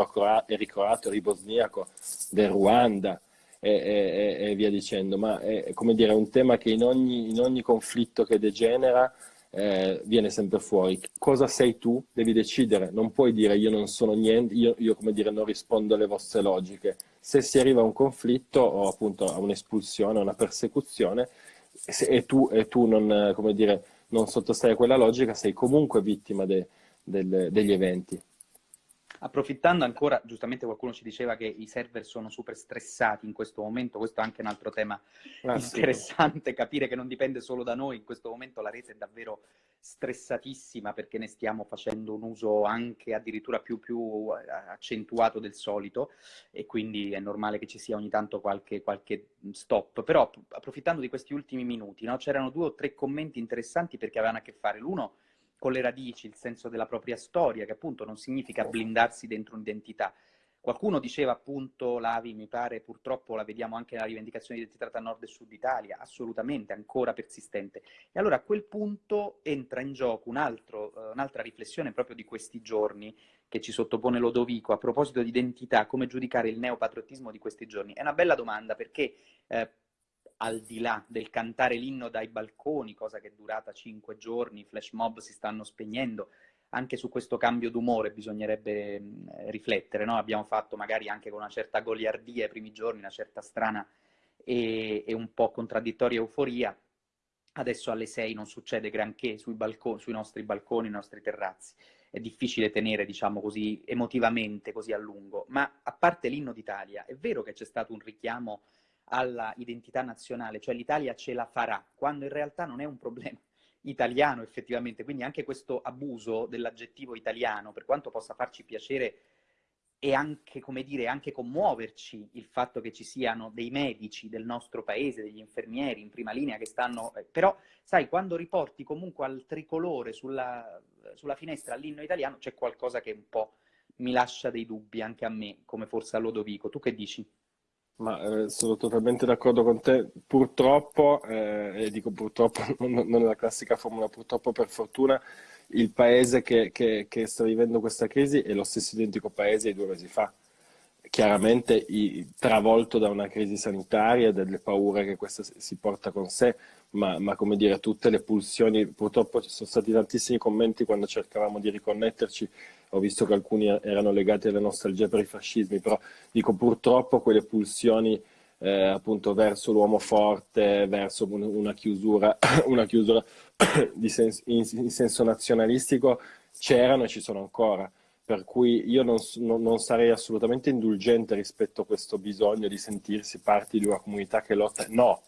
eri croato, eri bosniaco, del Ruanda e, e, e, via dicendo. Ma è come dire, un tema che in ogni, in ogni conflitto che degenera eh, viene sempre fuori. Cosa sei tu? Devi decidere, non puoi dire io non sono niente, io, io come dire non rispondo alle vostre logiche. Se si arriva a un conflitto o appunto a un'espulsione, a una persecuzione, se, e tu, e tu non, dire, non sottostai a quella logica, sei comunque vittima de, del, degli eventi. Approfittando ancora, giustamente qualcuno ci diceva che i server sono super stressati in questo momento, questo è anche un altro tema ah, interessante, capire che non dipende solo da noi, in questo momento la rete è davvero stressatissima perché ne stiamo facendo un uso anche addirittura più, più eh, accentuato del solito e quindi è normale che ci sia ogni tanto qualche, qualche stop. Però approfittando di questi ultimi minuti, no, c'erano due o tre commenti interessanti perché avevano a che fare l'uno con le radici, il senso della propria storia, che appunto non significa blindarsi dentro un'identità. Qualcuno diceva appunto, Lavi, mi pare, purtroppo la vediamo anche nella rivendicazione di identità tra nord e sud Italia, assolutamente, ancora persistente. E allora a quel punto entra in gioco uh, un'altra riflessione proprio di questi giorni che ci sottopone Lodovico a proposito di identità, come giudicare il neopatriottismo di questi giorni. È una bella domanda perché eh, al di là del cantare l'inno dai balconi, cosa che è durata cinque giorni, i flash mob si stanno spegnendo, anche su questo cambio d'umore bisognerebbe mh, riflettere, no? Abbiamo fatto magari anche con una certa goliardia i primi giorni, una certa strana e, e un po' contraddittoria euforia, adesso alle sei non succede granché sui, balconi, sui nostri balconi, nei nostri terrazzi. È difficile tenere, diciamo così, emotivamente così a lungo. Ma a parte l'inno d'Italia, è vero che c'è stato un richiamo alla identità nazionale, cioè l'Italia ce la farà, quando in realtà non è un problema italiano effettivamente, quindi anche questo abuso dell'aggettivo italiano, per quanto possa farci piacere e anche, come dire, anche commuoverci il fatto che ci siano dei medici del nostro paese, degli infermieri in prima linea che stanno... Eh, però, sai, quando riporti comunque al tricolore sulla, sulla finestra l'inno italiano, c'è qualcosa che un po' mi lascia dei dubbi anche a me, come forse a Lodovico. Tu che dici? Ma eh, sono totalmente d'accordo con te. Purtroppo, eh, e dico purtroppo, non, è la classica formula, purtroppo per fortuna, il paese che, che, che, sta vivendo questa crisi è lo stesso identico paese di due mesi fa. Chiaramente i, travolto da una crisi sanitaria e delle paure che questa si porta con sé, ma, ma, come dire, tutte le pulsioni, purtroppo ci sono stati tantissimi commenti quando cercavamo di riconnetterci ho visto che alcuni erano legati alle nostalgie per i fascismi, però dico purtroppo quelle pulsioni eh, appunto verso l'uomo forte, verso una chiusura, una chiusura sens in, in, senso nazionalistico c'erano e ci sono ancora. Per cui io non, non, non, sarei assolutamente indulgente rispetto a questo bisogno di sentirsi parte di una comunità che lotta. No,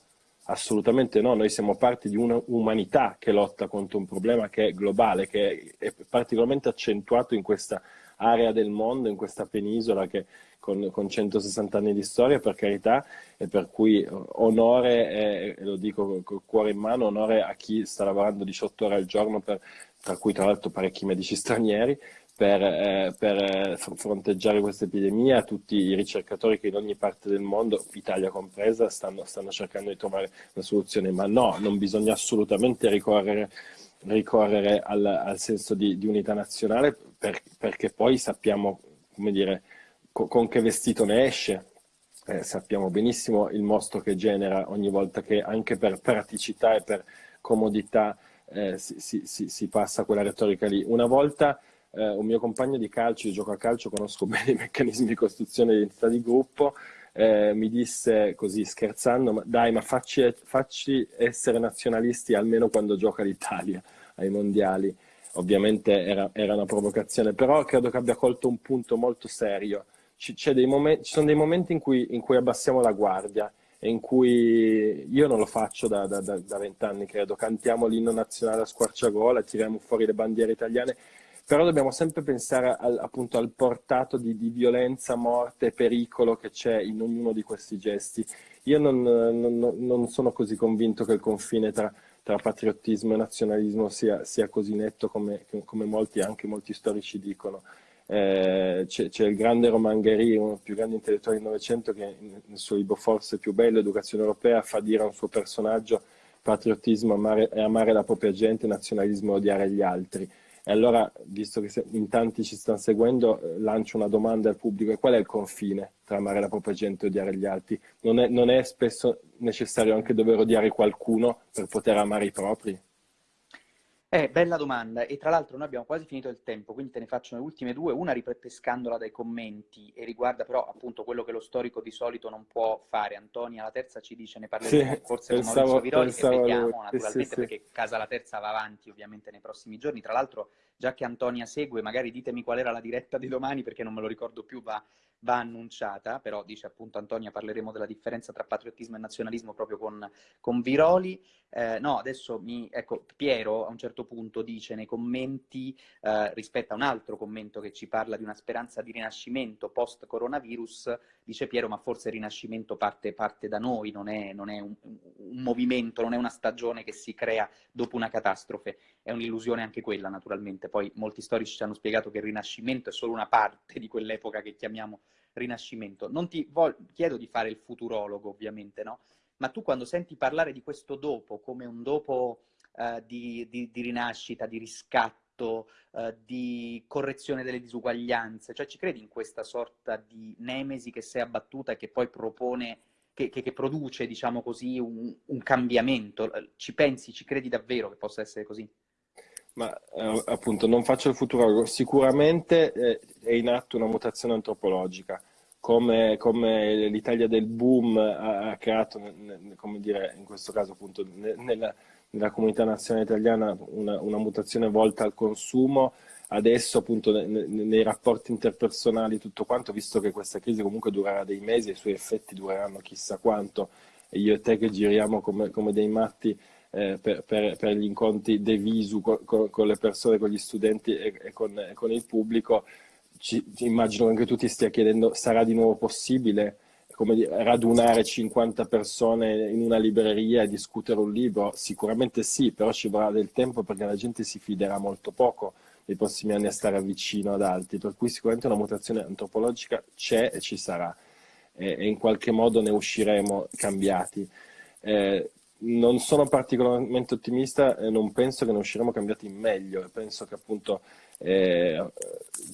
Assolutamente no, noi siamo parte di un'umanità che lotta contro un problema che è globale, che è particolarmente accentuato in questa area del mondo, in questa penisola che, con, con 160 anni di storia, per carità, e per cui onore, e lo dico col cuore in mano, onore a chi sta lavorando 18 ore al giorno, per, tra cui tra l'altro parecchi medici stranieri, per, eh, per eh, fronteggiare questa epidemia, tutti i ricercatori che in ogni parte del mondo, Italia compresa, stanno, stanno cercando di trovare una soluzione, ma no, non bisogna assolutamente ricorrere, ricorrere al, al, senso di, di unità nazionale per, perché poi sappiamo, come dire, co, con che vestito ne esce, eh, sappiamo benissimo il mostro che genera ogni volta che anche per praticità e per comodità eh, si, si, si, si passa quella retorica lì. Una volta eh, un mio compagno di calcio, io gioco a calcio, conosco bene i meccanismi di costruzione di identità di gruppo, eh, mi disse così scherzando, ma dai ma facci, facci essere nazionalisti almeno quando gioca l'Italia ai mondiali. Ovviamente era, era, una provocazione, però credo che abbia colto un punto molto serio. Ci, momenti, ci sono dei momenti in cui, in cui, abbassiamo la guardia e in cui io non lo faccio da vent'anni, credo. Cantiamo l'inno nazionale a squarciagola, tiriamo fuori le bandiere italiane però dobbiamo sempre pensare al, appunto al portato di, di, violenza, morte, pericolo che c'è in ognuno di questi gesti. Io non, non, non sono così convinto che il confine tra, tra patriottismo e nazionalismo sia, sia così netto come, come, molti, anche molti storici dicono. Eh, c'è, il grande Roman Gary, uno dei più grandi intellettuali del Novecento, che nel suo libro forse più bello, Educazione Europea, fa dire a un suo personaggio patriottismo amare, è amare la propria gente, nazionalismo è odiare gli altri. E allora, visto che in tanti ci stanno seguendo, eh, lancio una domanda al pubblico. Qual è il confine tra amare la propria gente e odiare gli altri? Non è, non è spesso necessario anche dover odiare qualcuno per poter amare i propri? Eh, bella domanda. E tra l'altro noi abbiamo quasi finito il tempo, quindi te ne faccio le ultime due. Una ripescandola dai commenti e riguarda però appunto quello che lo storico di solito non può fare. Antonia, la terza ci dice, ne parleremo sì, forse pensavo, con Maurizio Viroli e vediamo naturalmente sì, sì, perché Casa la Terza va avanti ovviamente nei prossimi giorni. Tra l'altro, già che Antonia segue, magari ditemi qual era la diretta di domani perché non me lo ricordo più, va, va annunciata, però dice appunto Antonia parleremo della differenza tra patriottismo e nazionalismo proprio con, con Viroli. Eh, no, adesso mi, ecco, Piero a un certo punto dice nei commenti, eh, rispetto a un altro commento che ci parla di una speranza di rinascimento post-coronavirus, dice Piero, ma forse il rinascimento parte, parte da noi, non è, non è un, un, movimento, non è una stagione che si crea dopo una catastrofe, è un'illusione anche quella naturalmente. Poi molti storici ci hanno spiegato che il rinascimento è solo una parte di quell'epoca che chiamiamo rinascimento. Non ti chiedo di fare il futurologo, ovviamente, no? ma tu quando senti parlare di questo dopo come un dopo uh, di, di, di, rinascita, di riscatto, uh, di correzione delle disuguaglianze, cioè ci credi in questa sorta di nemesi che si è abbattuta e che poi propone, che, che, che produce, diciamo così, un, un, cambiamento? Ci pensi, ci credi davvero che possa essere così? Ma eh, appunto non faccio il futurologo, sicuramente eh, è in atto una mutazione antropologica come, come l'Italia del boom ha, ha creato, come dire, in questo caso appunto nella, nella comunità nazionale italiana una, una, mutazione volta al consumo, adesso appunto nei, nei rapporti interpersonali tutto quanto, visto che questa crisi comunque durerà dei mesi e i suoi effetti dureranno chissà quanto, e io e te che giriamo come, come dei matti eh, per, per, per, gli incontri de visu con, con, le persone, con gli studenti e, e con, con il pubblico, ci, immagino che anche tu ti stia chiedendo, sarà di nuovo possibile come radunare 50 persone in una libreria e discutere un libro? Sicuramente sì, però ci vorrà del tempo perché la gente si fiderà molto poco nei prossimi anni a stare vicino ad altri, per cui sicuramente una mutazione antropologica c'è e ci sarà e, e in qualche modo ne usciremo cambiati. Eh, non sono particolarmente ottimista e non penso che ne usciremo cambiati in meglio, penso che appunto eh,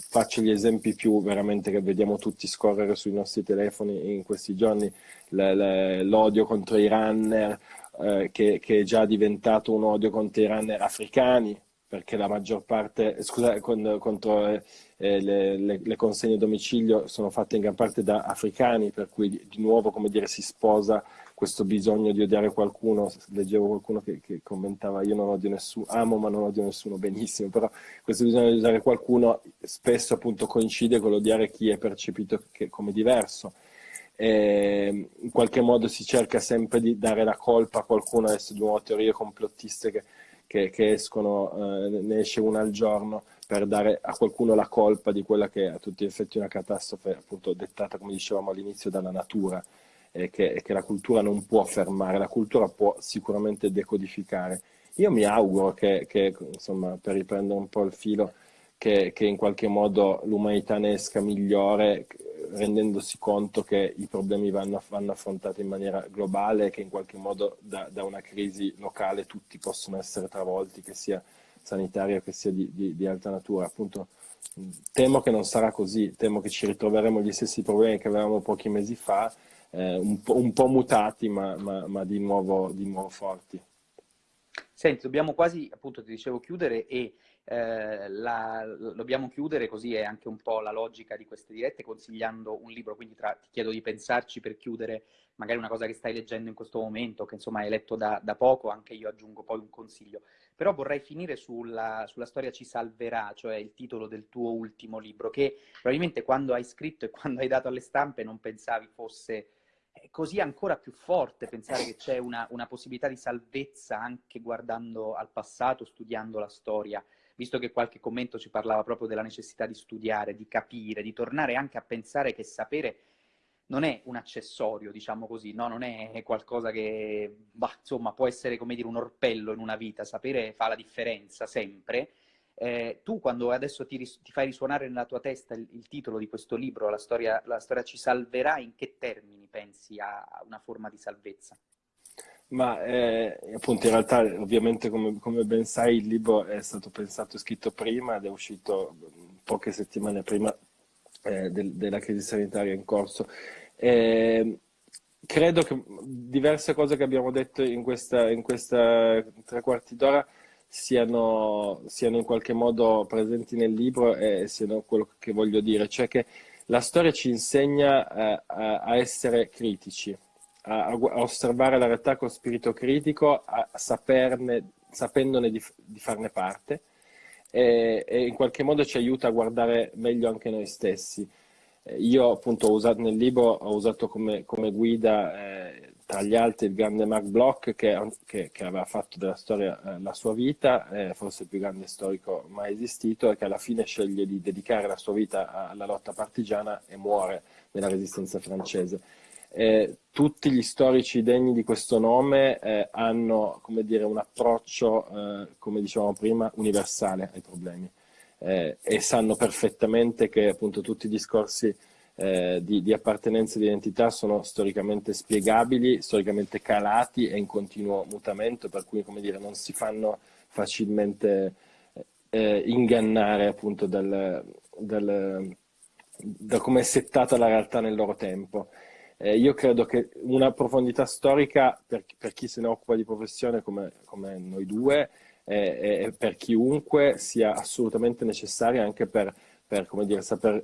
faccio gli esempi più veramente che vediamo tutti scorrere sui nostri telefoni in questi giorni, l'odio contro i runner, eh, che, che, è già diventato un odio contro i runner africani, perché la maggior parte, scusa, contro eh, le, le, le, consegne a domicilio sono fatte in gran parte da africani, per cui di, di nuovo, come dire, si sposa questo bisogno di odiare qualcuno, leggevo qualcuno che, che, commentava io non odio nessuno, amo ma non odio nessuno, benissimo, però questo bisogno di odiare qualcuno spesso appunto coincide con l'odiare chi è percepito che, come diverso. E in qualche modo si cerca sempre di dare la colpa a qualcuno, adesso di nuovo teorie complottiste che, che, che escono, eh, ne esce una al giorno, per dare a qualcuno la colpa di quella che è a tutti gli effetti una catastrofe appunto dettata, come dicevamo all'inizio, dalla natura e che, che, la cultura non può fermare, la cultura può sicuramente decodificare. Io mi auguro che, che insomma, per riprendere un po' il filo, che, che in qualche modo l'umanità ne esca migliore, rendendosi conto che i problemi vanno, vanno affrontati in maniera globale e che in qualche modo da, da, una crisi locale tutti possono essere travolti, che sia sanitaria che sia di, di, di alta natura. Appunto, temo che non sarà così, temo che ci ritroveremo gli stessi problemi che avevamo pochi mesi fa eh, un, po', un, po', mutati ma, ma, ma di, nuovo, di, nuovo, forti. Senti, dobbiamo quasi, appunto ti dicevo, chiudere e eh, la, dobbiamo chiudere, così è anche un po' la logica di queste dirette, consigliando un libro, quindi tra, ti chiedo di pensarci per chiudere magari una cosa che stai leggendo in questo momento, che insomma hai letto da, da poco, anche io aggiungo poi un consiglio. Però vorrei finire sulla, sulla, storia ci salverà, cioè il titolo del tuo ultimo libro, che probabilmente quando hai scritto e quando hai dato alle stampe non pensavi fosse è così ancora più forte pensare che c'è una, una, possibilità di salvezza anche guardando al passato, studiando la storia, visto che qualche commento ci parlava proprio della necessità di studiare, di capire, di tornare anche a pensare che sapere non è un accessorio, diciamo così, no? non è qualcosa che, bah, insomma, può essere come dire un orpello in una vita, sapere fa la differenza sempre, eh, tu quando adesso ti, ti, fai risuonare nella tua testa il, il titolo di questo libro, la storia, la storia, ci salverà, in che termini pensi a una forma di salvezza? Ma eh, appunto in realtà ovviamente come, come, ben sai il libro è stato pensato e scritto prima ed è uscito poche settimane prima eh, del, della crisi sanitaria in corso. Eh, credo che diverse cose che abbiamo detto in questa, in questa tre quarti d'ora siano, siano in qualche modo presenti nel libro e siano quello che voglio dire, cioè che la storia ci insegna eh, a, a, essere critici, a, a, osservare la realtà con spirito critico, a, saperne, sapendone di, di farne parte e, e, in qualche modo ci aiuta a guardare meglio anche noi stessi. Eh, io appunto ho usato nel libro, ho usato come, come guida eh, tra gli altri il grande Mark Bloch che, che, che aveva fatto della storia eh, la sua vita, eh, forse il più grande storico mai esistito e che alla fine sceglie di dedicare la sua vita alla lotta partigiana e muore nella resistenza francese. Eh, tutti gli storici degni di questo nome eh, hanno dire, un approccio, eh, come dicevamo prima, universale ai problemi eh, e sanno perfettamente che appunto tutti i discorsi eh, di, di, appartenenza e di identità sono storicamente spiegabili, storicamente calati e in continuo mutamento, per cui come dire, non si fanno facilmente eh, ingannare appunto dal, dal, da come è settata la realtà nel loro tempo. Eh, io credo che una profondità storica per, per, chi se ne occupa di professione come, come noi due e per chiunque sia assolutamente necessaria anche per, per dire, saper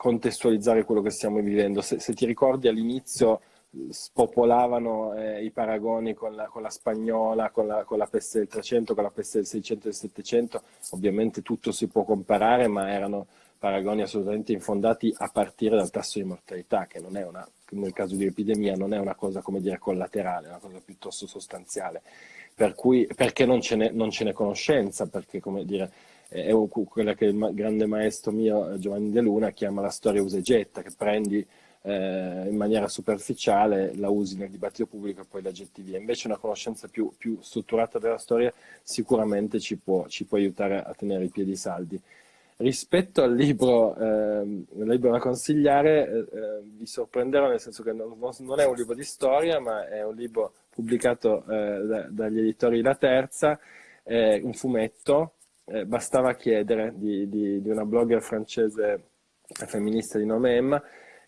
contestualizzare quello che stiamo vivendo. Se, se ti ricordi all'inizio spopolavano eh, i paragoni con la, con la spagnola, con la, con la, peste del 300, con la peste del 600 e del 700, ovviamente tutto si può comparare, ma erano paragoni assolutamente infondati a partire dal tasso di mortalità, che una, nel caso di epidemia non è una cosa dire collaterale, è una cosa piuttosto sostanziale, per cui, perché non ce n'è conoscenza, perché come dire, è quella che il grande maestro mio Giovanni De Luna chiama la storia usa e getta, che prendi eh, in maniera superficiale, la usi nel dibattito pubblico e poi la getti via. Invece una conoscenza più, più strutturata della storia sicuramente ci può, ci può, aiutare a tenere i piedi saldi. Rispetto al libro, eh, libro da consigliare, eh, eh, vi sorprenderò nel senso che non, non, è un libro di storia, ma è un libro pubblicato eh, da, dagli editori La Terza, un fumetto eh, bastava chiedere di, di, di, una blogger francese femminista di nome Emma,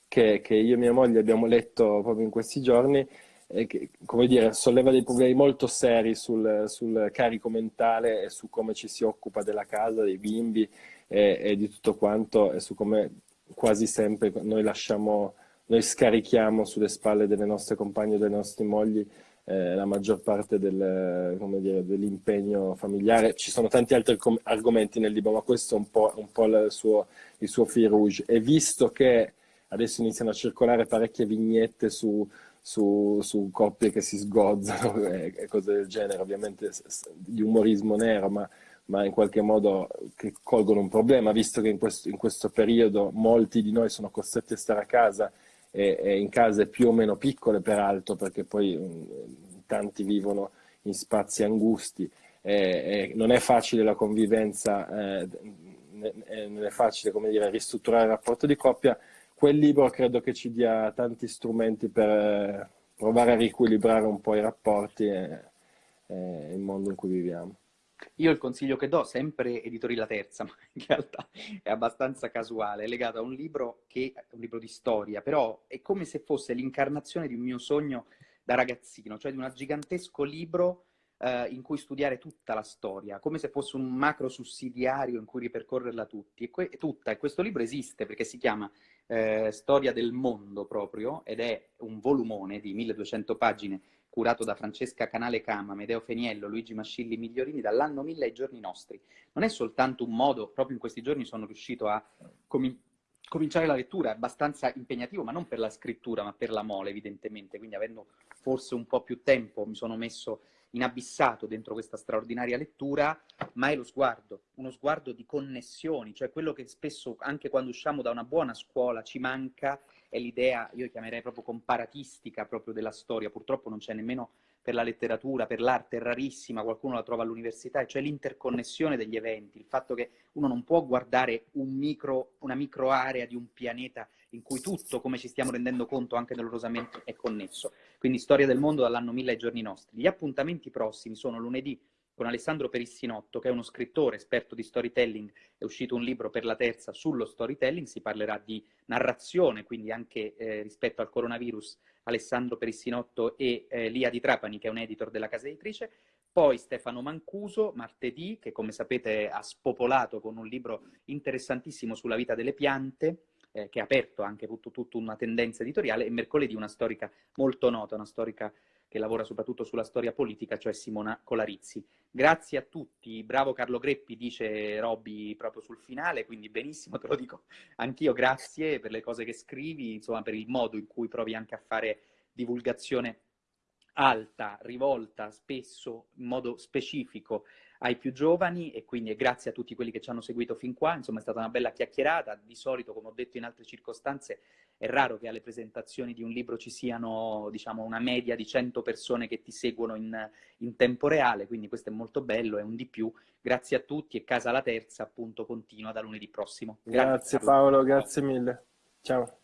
che, che, io e mia moglie abbiamo letto proprio in questi giorni, e che, come dire, solleva dei problemi molto seri sul, sul, carico mentale e su come ci si occupa della casa, dei bimbi e, e di tutto quanto, e su come quasi sempre noi lasciamo, noi scarichiamo sulle spalle delle nostre compagne e delle nostre mogli eh, la maggior parte del, dell'impegno familiare. Ci sono tanti altri argomenti nel libro, ma questo è un po', un po il, suo, il suo fil rouge. E visto che adesso iniziano a circolare parecchie vignette su, su, su coppie che si sgozzano e, e, cose del genere, ovviamente di umorismo nero, ma, ma, in qualche modo che colgono un problema, visto che in questo, in questo periodo molti di noi sono costretti a stare a casa e, e in case più o meno piccole peraltro, perché poi um, tanti vivono in spazi angusti. E, non è facile la convivenza, eh, non è facile come dire, ristrutturare il rapporto di coppia. Quel libro credo che ci dia tanti strumenti per eh, provare a riequilibrare un po' i rapporti e, e il mondo in cui viviamo. Io il consiglio che do, sempre editori La Terza, ma in realtà è abbastanza casuale, è legato a un libro che è un libro di storia, però è come se fosse l'incarnazione di un mio sogno da ragazzino, cioè di un gigantesco libro eh, in cui studiare tutta la storia, come se fosse un macro sussidiario in cui ripercorrerla tutti. E tutta, e questo libro esiste perché si chiama eh, Storia del mondo proprio, ed è un volumone di 1200 pagine curato da Francesca Canale Cama, Medeo Feniello, Luigi Mascilli Migliorini, dall'anno 1000 ai giorni nostri. Non è soltanto un modo, proprio in questi giorni sono riuscito a com cominciare la lettura, è abbastanza impegnativo, ma non per la scrittura, ma per la mole, evidentemente. Quindi avendo forse un po' più tempo mi sono messo inabissato dentro questa straordinaria lettura, ma è lo sguardo, uno sguardo di connessioni, cioè quello che spesso, anche quando usciamo da una buona scuola, ci manca è l'idea, io chiamerei proprio comparatistica proprio della storia, purtroppo non c'è nemmeno per la letteratura, per l'arte, è rarissima, qualcuno la trova all'università, cioè l'interconnessione degli eventi, il fatto che uno non può guardare un micro, una micro area di un pianeta in cui tutto, come ci stiamo rendendo conto anche dolorosamente, è connesso. Quindi storia del mondo dall'anno 1000 ai giorni nostri. Gli appuntamenti prossimi sono lunedì con Alessandro Perissinotto, che è uno scrittore esperto di storytelling, è uscito un libro per la terza sullo storytelling, si parlerà di narrazione, quindi anche eh, rispetto al coronavirus, Alessandro Perissinotto e eh, Lia Di Trapani, che è un editor della casa editrice. Poi Stefano Mancuso, martedì, che come sapete ha spopolato con un libro interessantissimo sulla vita delle piante, eh, che ha aperto anche tutta una tendenza editoriale, e mercoledì una storica molto nota, una storica che lavora soprattutto sulla storia politica, cioè Simona Colarizzi. Grazie a tutti, bravo Carlo Greppi, dice Robby proprio sul finale, quindi benissimo, te lo dico anch'io, grazie per le cose che scrivi, insomma per il modo in cui provi anche a fare divulgazione alta, rivolta spesso in modo specifico ai più giovani e quindi grazie a tutti quelli che ci hanno seguito fin qua, insomma è stata una bella chiacchierata, di solito come ho detto in altre circostanze è raro che alle presentazioni di un libro ci siano diciamo una media di 100 persone che ti seguono in, in tempo reale, quindi questo è molto bello, è un di più, grazie a tutti e Casa la Terza appunto continua da lunedì prossimo. Grazie, grazie Paolo, grazie mille, ciao.